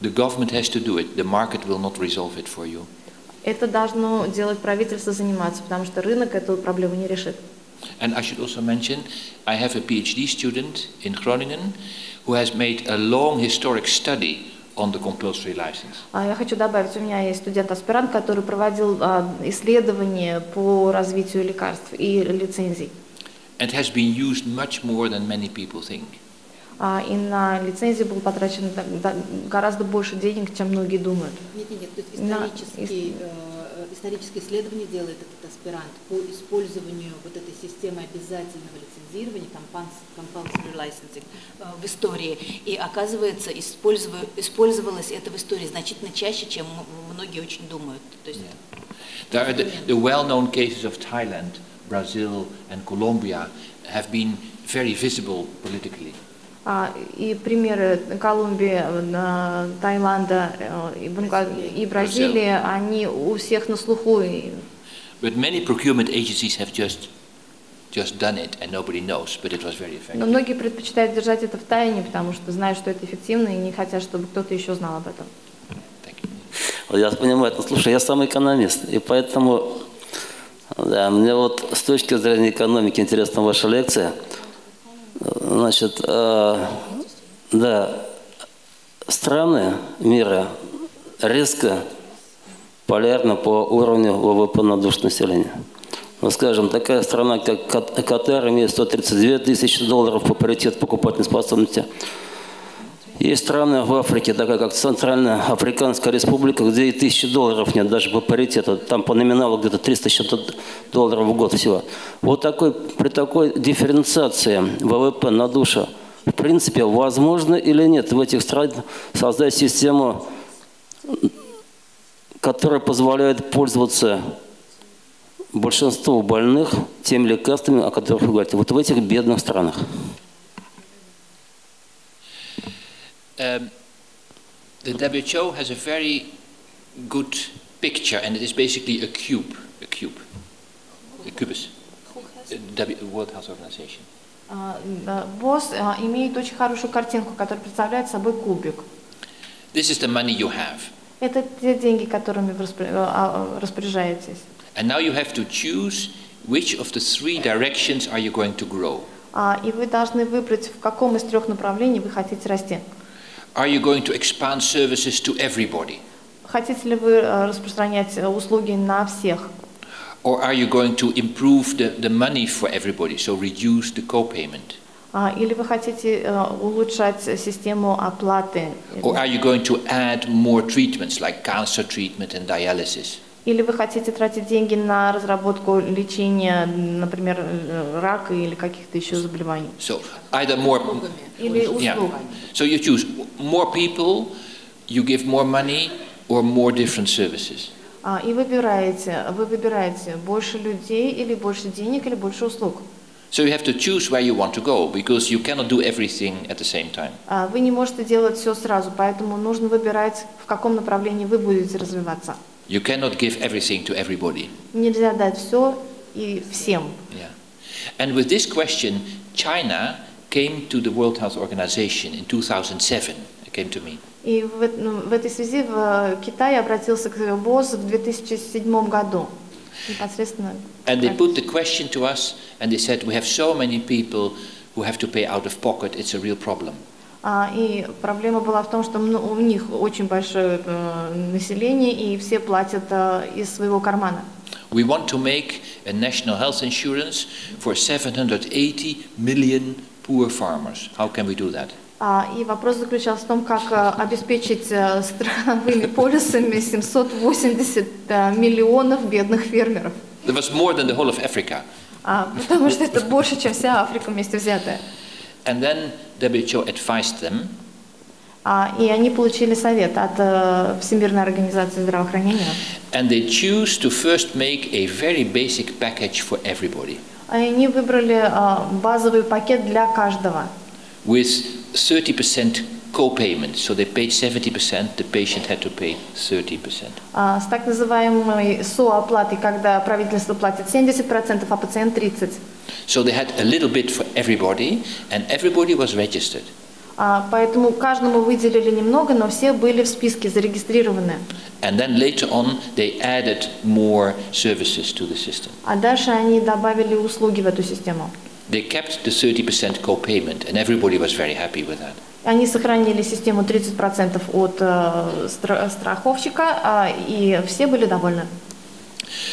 The government has to do it. The market will not resolve it for you. Это должно делать правительство заниматься, потому что рынок эту проблему не решит. And I should also mention, I have a PhD student in Groningen who has made a long historic study on the compulsory license. А Я хочу добавить, у меня есть студент-аспирант, который проводил а, исследования по развитию лекарств и лицензий. And has been used much more than many people think. А, И на лицензии было потрачено так- да- гораздо больше денег, чем многие думают. Нет, нет, нет, то историческое исследование делает этот аспирант по использованию вот этой системы обязательного лицензирования, compulsory licensing, э, в истории. И оказывается, использова- использовалось это в истории значительно чаще, чем многие очень думают. То есть There are the, the well-known cases of Thailand, Brazil, and Colombia have been very visible politically. А, И примеры Колумбии, э, Таиланда э, и Бразилии, они у всех на слуху. И But many procurement agencies have just, just done it and nobody knows, but it was very effective. Но многие предпочитают держать это в тайне, потому что знают, что это эффективно, и не хотят, чтобы кто-то еще знал об этом. Я понимаю, ну, слушай, я сам экономист, и поэтому да, мне вот с точки зрения экономики интересна ваша лекция. Значит, э, да, страны мира резко полярны по уровню ВВП на душу населения. Ну, скажем, такая страна, как Кат- Катар, имеет 132 тысячи долларов по паритету покупательной способности. Есть страны в Африке, такая как Центральная Африканская Республика, где и тысячи долларов нет, даже по паритету. Там по номиналу где-то 300 что-то долларов в год всего. Вот такой, при такой дифференциации ВВП на душу, в принципе, возможно или нет в этих странах создать систему, которая позволяет пользоваться большинству больных теми лекарствами, о которых вы говорите, вот в этих бедных странах. Um, the WHO has a very good picture, and it is basically a cube, a cube, a cubus. Uh, W, World Health Organization. А, да, ВОЗ а, имеет очень хорошую картинку, которая представляет собой кубик. This is the money you have, Это те деньги, которыми вы распоря- а, а, распоряжаетесь. and now you have to choose which of the three directions are you going to grow. А, И вы должны выбрать, в каком из трех направлений вы хотите расти. Are you going to expand services to everybody, Хотите ли вы а, распространять а, услуги на всех? or are you going to improve the, the money for everybody, so reduce the co-payment? А, Или вы хотите а, улучшать систему оплаты? Or are you going to add more treatments like cancer treatment and dialysis? Или вы хотите тратить деньги на разработку лечения, например, рака или каких-то еще заболеваний? So either more, Или yeah. услуг? So you choose more people, you give more money, or more different services. А, и выбираете, вы выбираете больше людей или больше денег или больше услуг. So you have to choose where you want to go because you cannot do everything at the same time. А, Вы не можете делать все сразу, поэтому нужно выбирать, в каком направлении вы будете развиваться. You cannot give everything to everybody. Нельзя дать все и всем. Yeah. And with this question, China came to the World Health Organization in 2007. It came to me. И в, эт- ну, в этой связи в э, Китай обратился к ВОЗ в 2007 году. Непосредственно. And they put the question to us and they said, we have so many people who have to pay out of pocket, it's a real problem. А, и проблема была в том, что мно- у них очень большое э, население, и все платят э, из своего кармана. We want to make a national health insurance for 780 million poor farmers. How can we do that? А, и вопрос заключался в том, как э, обеспечить страховыми (laughs) полисами 780 э, миллионов бедных фермеров. There was more than the whole of Africa. А, потому что это больше, чем вся Африка вместе взятая. And then WHO advised them А, и они получили совет от э, Всемирной организации здравоохранения. and they choose to first make a very basic package for everybody И Они выбрали а, базовый пакет для каждого. with 30% co-payment. So they paid 70%, the patient had to pay 30%. А, с так называемой сооплатой, когда правительство платит 70%, а пациент 30%. So they had a little bit for everybody and everybody was registered. А, поэтому каждому выделили немного, но все были в списке зарегистрированы. And then later on they added more services to the system. А дальше они добавили услуги в эту систему. They kept the 30% co-payment and everybody was very happy with that. Они сохранили систему 30% от э, стра- страховщика, а, и все были довольны.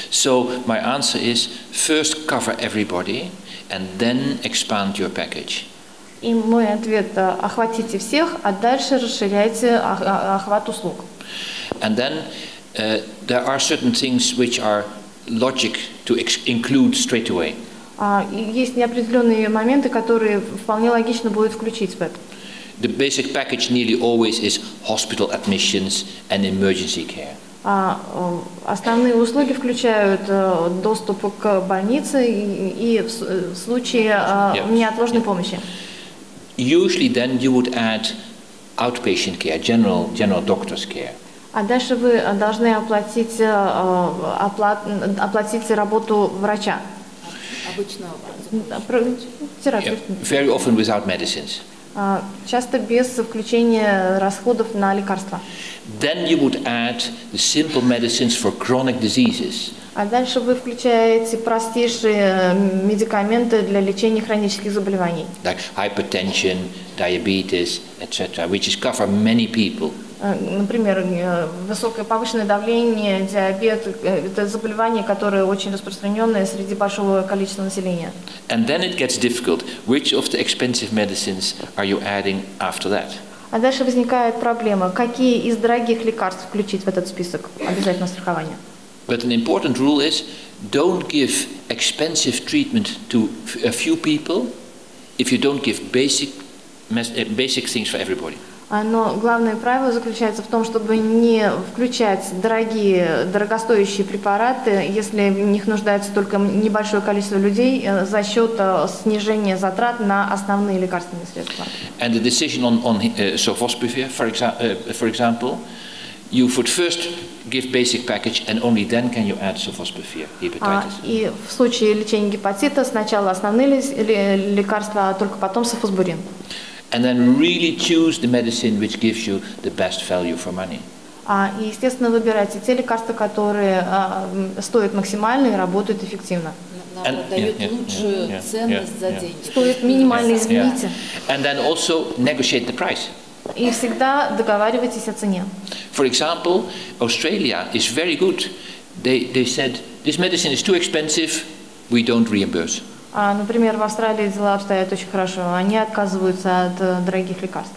So my answer is first cover everybody and then expand your package. И мой ответ э, – охватите всех, а дальше расширяйте ох- а- охват услуг. And then uh, there are certain things which are logic to include straight away. А, и есть неопределенные моменты, которые вполне логично будет включить в это. The basic package nearly always is hospital admissions and emergency care. А, э, основные услуги включают э, доступ к больнице и, и в, с- э, в случае э, Yeah. неотложной помощи. Usually then you would add outpatient care, general, general doctor's care. А дальше вы э, должны оплатить, э, э, оплат- оплатить работу врача. Обычного Да, про- Yeah, терапевт. very often without medicines. А, Часто без включения расходов на лекарства. Then you would add the simple medicines for chronic diseases. А дальше вы включаете простейшие э, медикаменты для лечения хронических заболеваний. like hypertension, diabetes, etc., which is cover many people. Э, Например, э, высокое повышенное давление, диабет э, – это заболевания, которые очень распространенные среди большого количества населения. And then it gets difficult. Which of the expensive medicines are you adding after that? А дальше возникает проблема, какие из дорогих лекарств включить в этот список обязательного страхования. But an important rule is don't give expensive treatment to a few people if you don't give basic, uh, basic things for everybody. А, Но главное правило заключается в том, чтобы не включать дорогие, дорогостоящие препараты, если в них нуждается только небольшое количество людей э, за счет э, снижения затрат на основные лекарственные средства. And the decision on, on uh, sofosbuvir, for, exa- uh, for example, you would first give basic package and only then can you add sofosbuvir, А, hepatitis. И в случае лечения гепатита сначала основные лекарства, а только потом софосбурин. And then really choose the medicine which gives you the best value for money. А, И, естественно, выбирайте те лекарства, которые а, м, стоят максимально и работают эффективно. Наоборот, And- дают yeah, yeah, лучшую yeah, ценность yeah, за yeah. деньги. Стоит минимально, извините. And then also negotiate the price. И всегда договаривайтесь о цене. For example, Australia is very good. They, they said, this medicine is too expensive, we don't reimburse. А, например, в Австралии дела обстоят очень хорошо. Они отказываются от э, дорогих лекарств.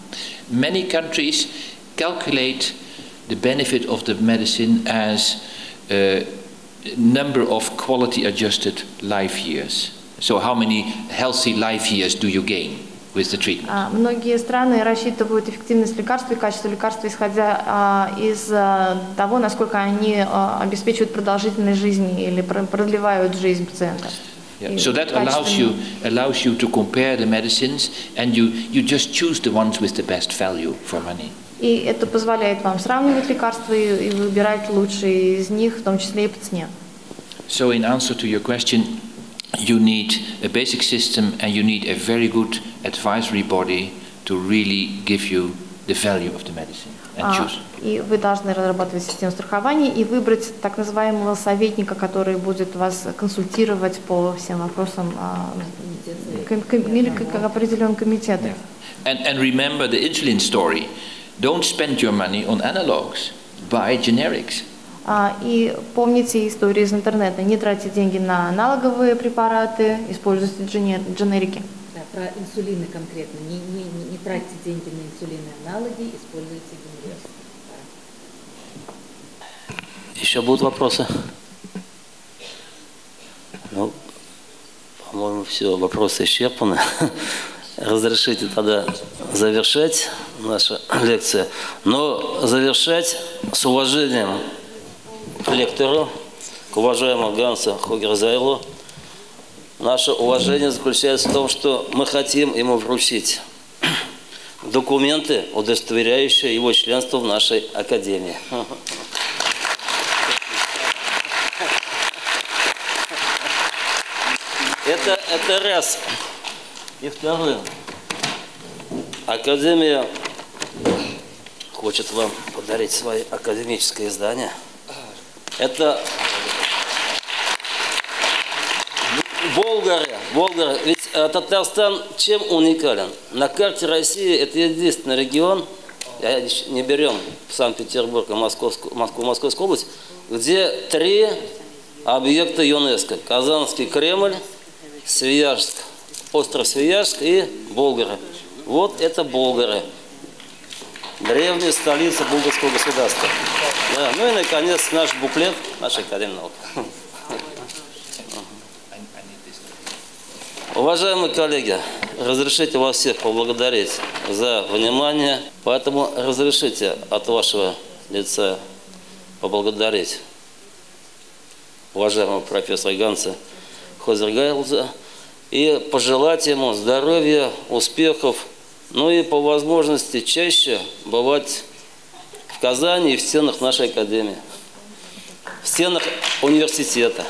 Many countries calculate the benefit of the medicine as uh, number of quality adjusted life years. So, how many healthy life years do you gain with the treatment? А, Многие страны рассчитывают эффективность лекарства и качество лекарства, исходя а, из а, того, насколько они обеспечивают продолжительность жизни или пр- продлевают жизнь пациента. Yeah. И So that allows you качественно. allows you to compare the medicines, and you you just choose the ones with the best value for money. И это позволяет вам сравнивать лекарства и, и выбирать лучшие из них, в том числе и по цене. So, in answer to your question, you need a basic system, and you need a very good advisory body to really give you the value of the medicine and А. И вы должны разрабатывать систему страхования и выбрать так называемого советника, который будет вас консультировать по всем вопросам а, ком- ком- или как как определен комитет. And, and remember the insulin story. Don't spend your money on analogs. Buy generics. А, И помните истории из интернета. Не тратьте деньги на аналоговые препараты, используйте джене- дженерики. Да, про инсулины конкретно. Не, не, не, не тратьте деньги на инсулины аналоги, используйте генерики. Еще будут вопросы? Ну, по-моему, все, вопросы исчерпаны. (laughs) Разрешите тогда завершать нашу (laughs) лекцию. Но завершать с уважением к лектору, к уважаемому Гансу Хугерзайлу. Наше уважение заключается в том, что мы хотим ему вручить документы, удостоверяющие его членство в нашей академии. Это, это раз. И второе. Академия хочет вам подарить свое академическое издание. Это Болгары, Болгары. Ведь э, Татарстан чем уникален? На карте России это единственный регион, я не берем Санкт-Петербург и Московскую, Москву, Московскую область, где три объекта ЮНЕСКО. Казанский Кремль, Свияжск, остров Свияжск и Болгары. Вот это Болгары. Древняя столица булгарского государства. Да, ну и, наконец, наш буклет нашей Академии наук. (laughs) Уважаемые коллеги, разрешите вас всех поблагодарить за внимание, поэтому разрешите от вашего лица поблагодарить уважаемого профессора Ганса Хозергайлза и пожелать ему здоровья, успехов, ну и по возможности чаще бывать в Казани и в стенах нашей академии, в стенах университета.